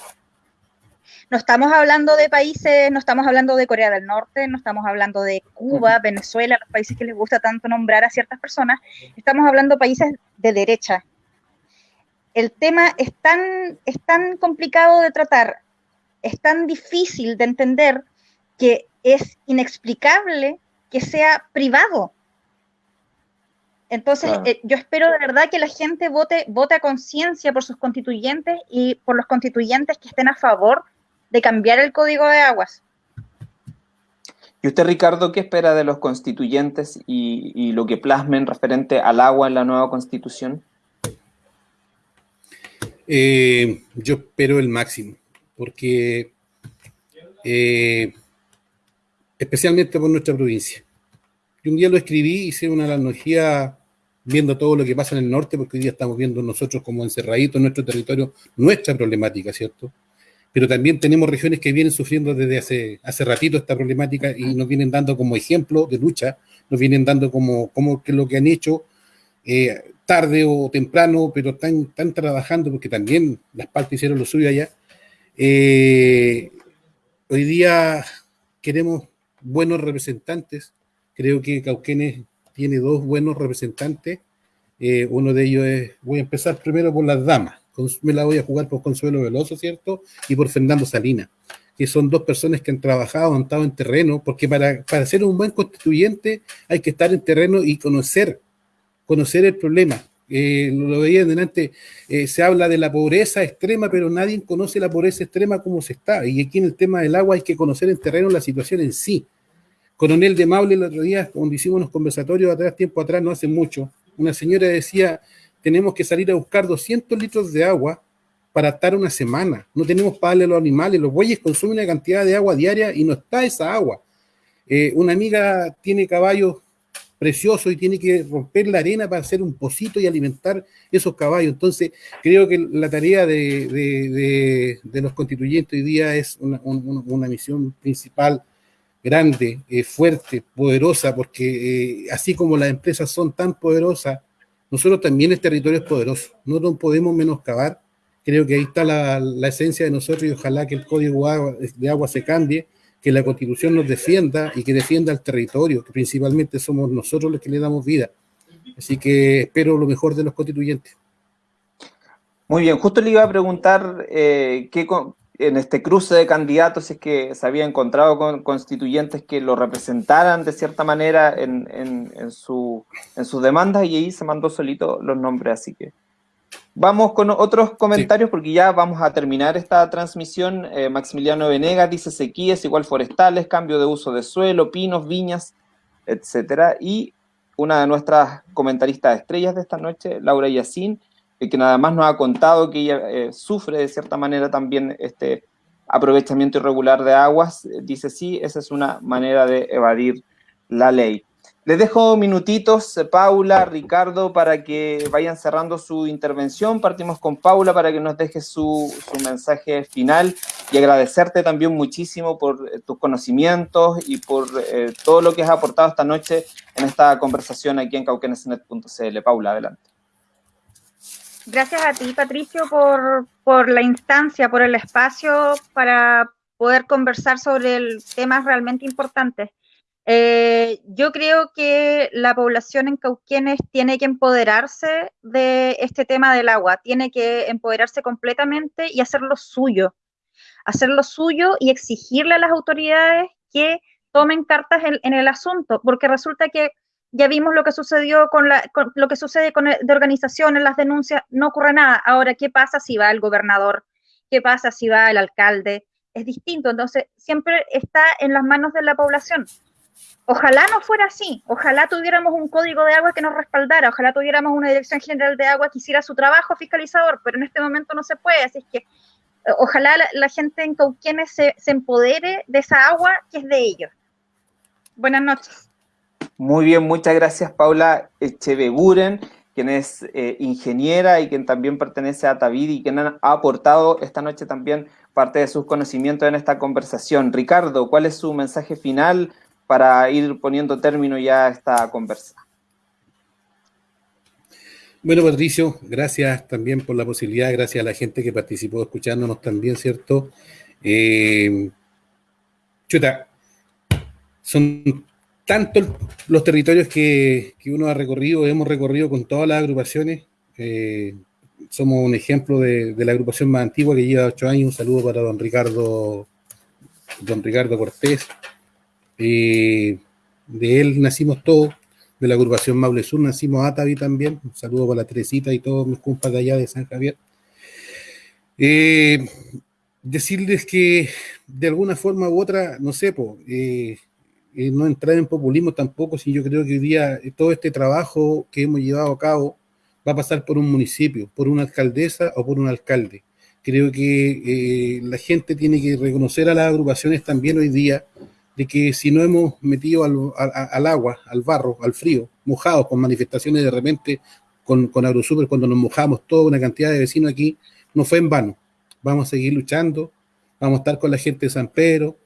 No estamos hablando de países, no estamos hablando de Corea del Norte, no estamos hablando de Cuba, Venezuela, los países que les gusta tanto nombrar a ciertas personas, estamos hablando de países de derecha. El tema es tan, es tan complicado de tratar, es tan difícil de entender que es inexplicable que sea privado. Entonces, eh, yo espero de verdad que la gente vote, vote a conciencia por sus constituyentes y por los constituyentes que estén a favor de cambiar el código de aguas. ¿Y usted, Ricardo, qué espera de los constituyentes y, lo que plasmen referente al agua en la nueva constitución? Eh, yo espero el máximo, porque eh, especialmente por nuestra provincia. Yo un día lo escribí, hice una analogía viendo todo lo que pasa en el norte, porque hoy día estamos viendo nosotros como encerraditos en nuestro territorio nuestra problemática, ¿cierto? Pero también tenemos regiones que vienen sufriendo desde hace, hace ratito esta problemática y nos vienen dando como ejemplo de lucha, nos vienen dando como, como que lo que han hecho eh, tarde o temprano, pero están, están trabajando porque también las partes hicieron lo suyo allá. Eh, hoy día queremos buenos representantes, creo que Cauquenes tiene dos buenos representantes. Eh, uno de ellos es, voy a empezar primero por las damas. Me la voy a jugar por Consuelo Veloso, ¿cierto? Y por Fernando Salinas, que son dos personas que han trabajado, han estado en terreno, porque para, para ser un buen constituyente hay que estar en terreno y conocer, conocer el problema. Eh, lo veía delante, eh, se habla de la pobreza extrema, pero nadie conoce la pobreza extrema como se está. Y aquí en el tema del agua hay que conocer en terreno la situación en sí. Coronel de Maule el otro día, cuando hicimos unos conversatorios atrás, tiempo atrás, no hace mucho, una señora decía, tenemos que salir a buscar 200 litros de agua para estar una semana. No tenemos para darle a los animales. Los bueyes consumen una cantidad de agua diaria y no está esa agua. Eh, una amiga tiene caballos preciosos y tiene que romper la arena para hacer un pocito y alimentar esos caballos. Entonces, creo que la tarea de, los constituyentes hoy día es una, una misión principal grande, eh, fuerte, poderosa, porque eh, así como las empresas son tan poderosas, nosotros también el territorio es poderoso, no nos podemos menoscabar, creo que ahí está la, esencia de nosotros y ojalá que el código de agua se cambie, que la constitución nos defienda y que defienda al territorio, que principalmente somos nosotros los que le damos vida. Así que espero lo mejor de los constituyentes. Muy bien, justo le iba a preguntar eh, qué, en este cruce de candidatos es que se había encontrado con constituyentes que lo representaran de cierta manera en, en, su, en sus demandas y ahí se mandó solito los nombres, así que vamos con otros comentarios porque ya vamos a terminar esta transmisión. Eh, Maximiliano Venegas dice sequías igual forestales, cambio de uso de suelo, pinos, viñas, etcétera. Y una de nuestras comentaristas estrellas de esta noche, Laura Yacín, que nada más nos ha contado que ella eh, sufre de cierta manera también este aprovechamiento irregular de aguas, dice sí, esa es una manera de evadir la ley. Les dejo minutitos, eh, Paula, Ricardo, para que vayan cerrando su intervención. Partimos con Paula para que nos deje su, mensaje final y agradecerte también muchísimo por eh, tus conocimientos y por todo lo que has aportado esta noche en esta conversación aquí en cauquenesnet.cl. Paula, adelante. Gracias a ti, Patricio, por, la instancia, por el espacio para poder conversar sobre temas realmente importantes. Eh, yo creo que la población en Cauquenes tiene que empoderarse de este tema del agua, tiene que empoderarse completamente y hacerlo suyo, hacerlo suyo y exigirle a las autoridades que tomen cartas en el asunto, porque resulta que ya vimos lo que sucedió con, lo que sucede con de organizaciones, las denuncias, no ocurre nada. Ahora, ¿qué pasa si va el gobernador? ¿Qué pasa si va el alcalde? Es distinto, entonces siempre está en las manos de la población. Ojalá no fuera así, ojalá tuviéramos un código de agua que nos respaldara, ojalá tuviéramos una dirección general de agua que hiciera su trabajo fiscalizador, pero en este momento no se puede, así que eh, ojalá la, gente en Cauquenes se empodere de esa agua que es de ellos. Buenas noches. Muy bien, muchas gracias Paula Echeveguren, quien es eh, ingeniera y quien también pertenece a Tavid y quien ha aportado esta noche también parte de sus conocimientos en esta conversación. Ricardo, ¿cuál es su mensaje final para ir poniendo término ya a esta conversa? Bueno, Patricio, gracias también por la posibilidad, gracias a la gente que participó escuchándonos también, ¿cierto? Eh, chuta, son tantos los territorios que, uno ha recorrido, hemos recorrido con todas las agrupaciones. Eh, somos un ejemplo de, la agrupación más antigua que lleva ocho años. Un saludo para don Ricardo, don Ricardo Cortés. Eh, de él nacimos todos, de la agrupación Maule Sur nacimos Atavi también. Un saludo para la Teresita y todos mis compas de allá de San Javier. Eh, decirles que de alguna forma u otra, no sé, eh, no entrar en populismo tampoco, si yo creo que hoy día todo este trabajo que hemos llevado a cabo va a pasar por un municipio, por una alcaldesa o por un alcalde. Creo que la gente tiene que reconocer a las agrupaciones también hoy día de que si no hemos metido al, agua, al barro, al frío, mojados con manifestaciones de repente con, con AgroSuper, cuando nos mojamos toda una cantidad de vecinos aquí, no fue en vano. Vamos a seguir luchando, vamos a estar con la gente de San Pedro,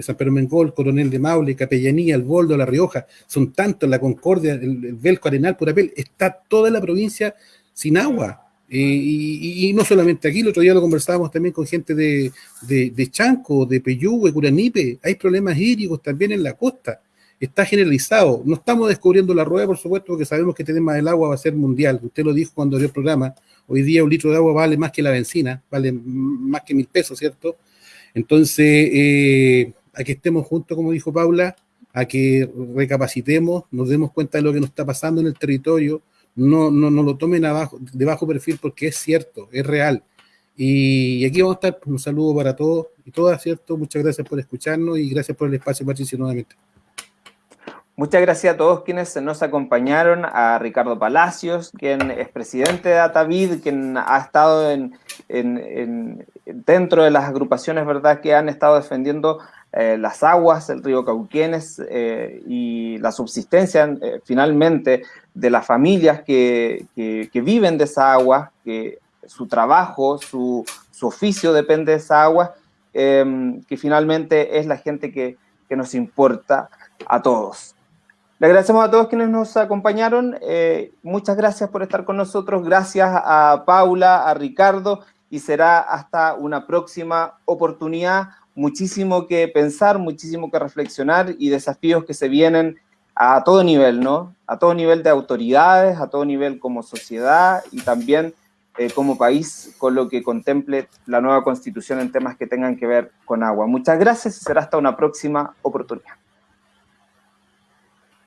San Pedro Mengol, Coronel de Maule, Capellanía, El Boldo, La Rioja, son tantos, La Concordia, el, el Belco Arenal, Purapel, está toda la provincia sin agua. Eh, y, no solamente aquí, el otro día lo conversábamos también con gente de, de, Chanco, de Peyúgue, Curanipe, hay problemas hídricos también en la costa, está generalizado, no estamos descubriendo la rueda, por supuesto, porque sabemos que el tema del agua va a ser mundial, usted lo dijo cuando dio el programa, hoy día un litro de agua vale más que la benzina, vale más que mil pesos, ¿cierto? Entonces, eh, a que estemos juntos, como dijo Paula, a que recapacitemos, nos demos cuenta de lo que nos está pasando en el territorio, no, no, no lo tomen abajo, de bajo perfil porque es cierto, es real. Y, aquí vamos a estar, un saludo para todos y todas, ¿cierto? Muchas gracias por escucharnos y gracias por el espacio, Patricio, nuevamente. Muchas gracias a todos quienes nos acompañaron, a Ricardo Palacios, quien es presidente de Atavid, quien ha estado en, en, dentro de las agrupaciones, ¿verdad?, que han estado defendiendo eh, las aguas del río Cauquenes eh, y la subsistencia eh, finalmente de las familias que, viven de esa agua, que su trabajo, su, oficio depende de esa agua, que finalmente es la gente que, nos importa a todos. Le agradecemos a todos quienes nos acompañaron. muchas gracias por estar con nosotros. Gracias a Paula, a Ricardo y será hasta una próxima oportunidad muchísimo que pensar, muchísimo que reflexionar y desafíos que se vienen a todo nivel, ¿no? A todo nivel de autoridades, a todo nivel como sociedad y también eh, como país con lo que contemple la nueva constitución en temas que tengan que ver con agua. Muchas gracias y será hasta una próxima oportunidad.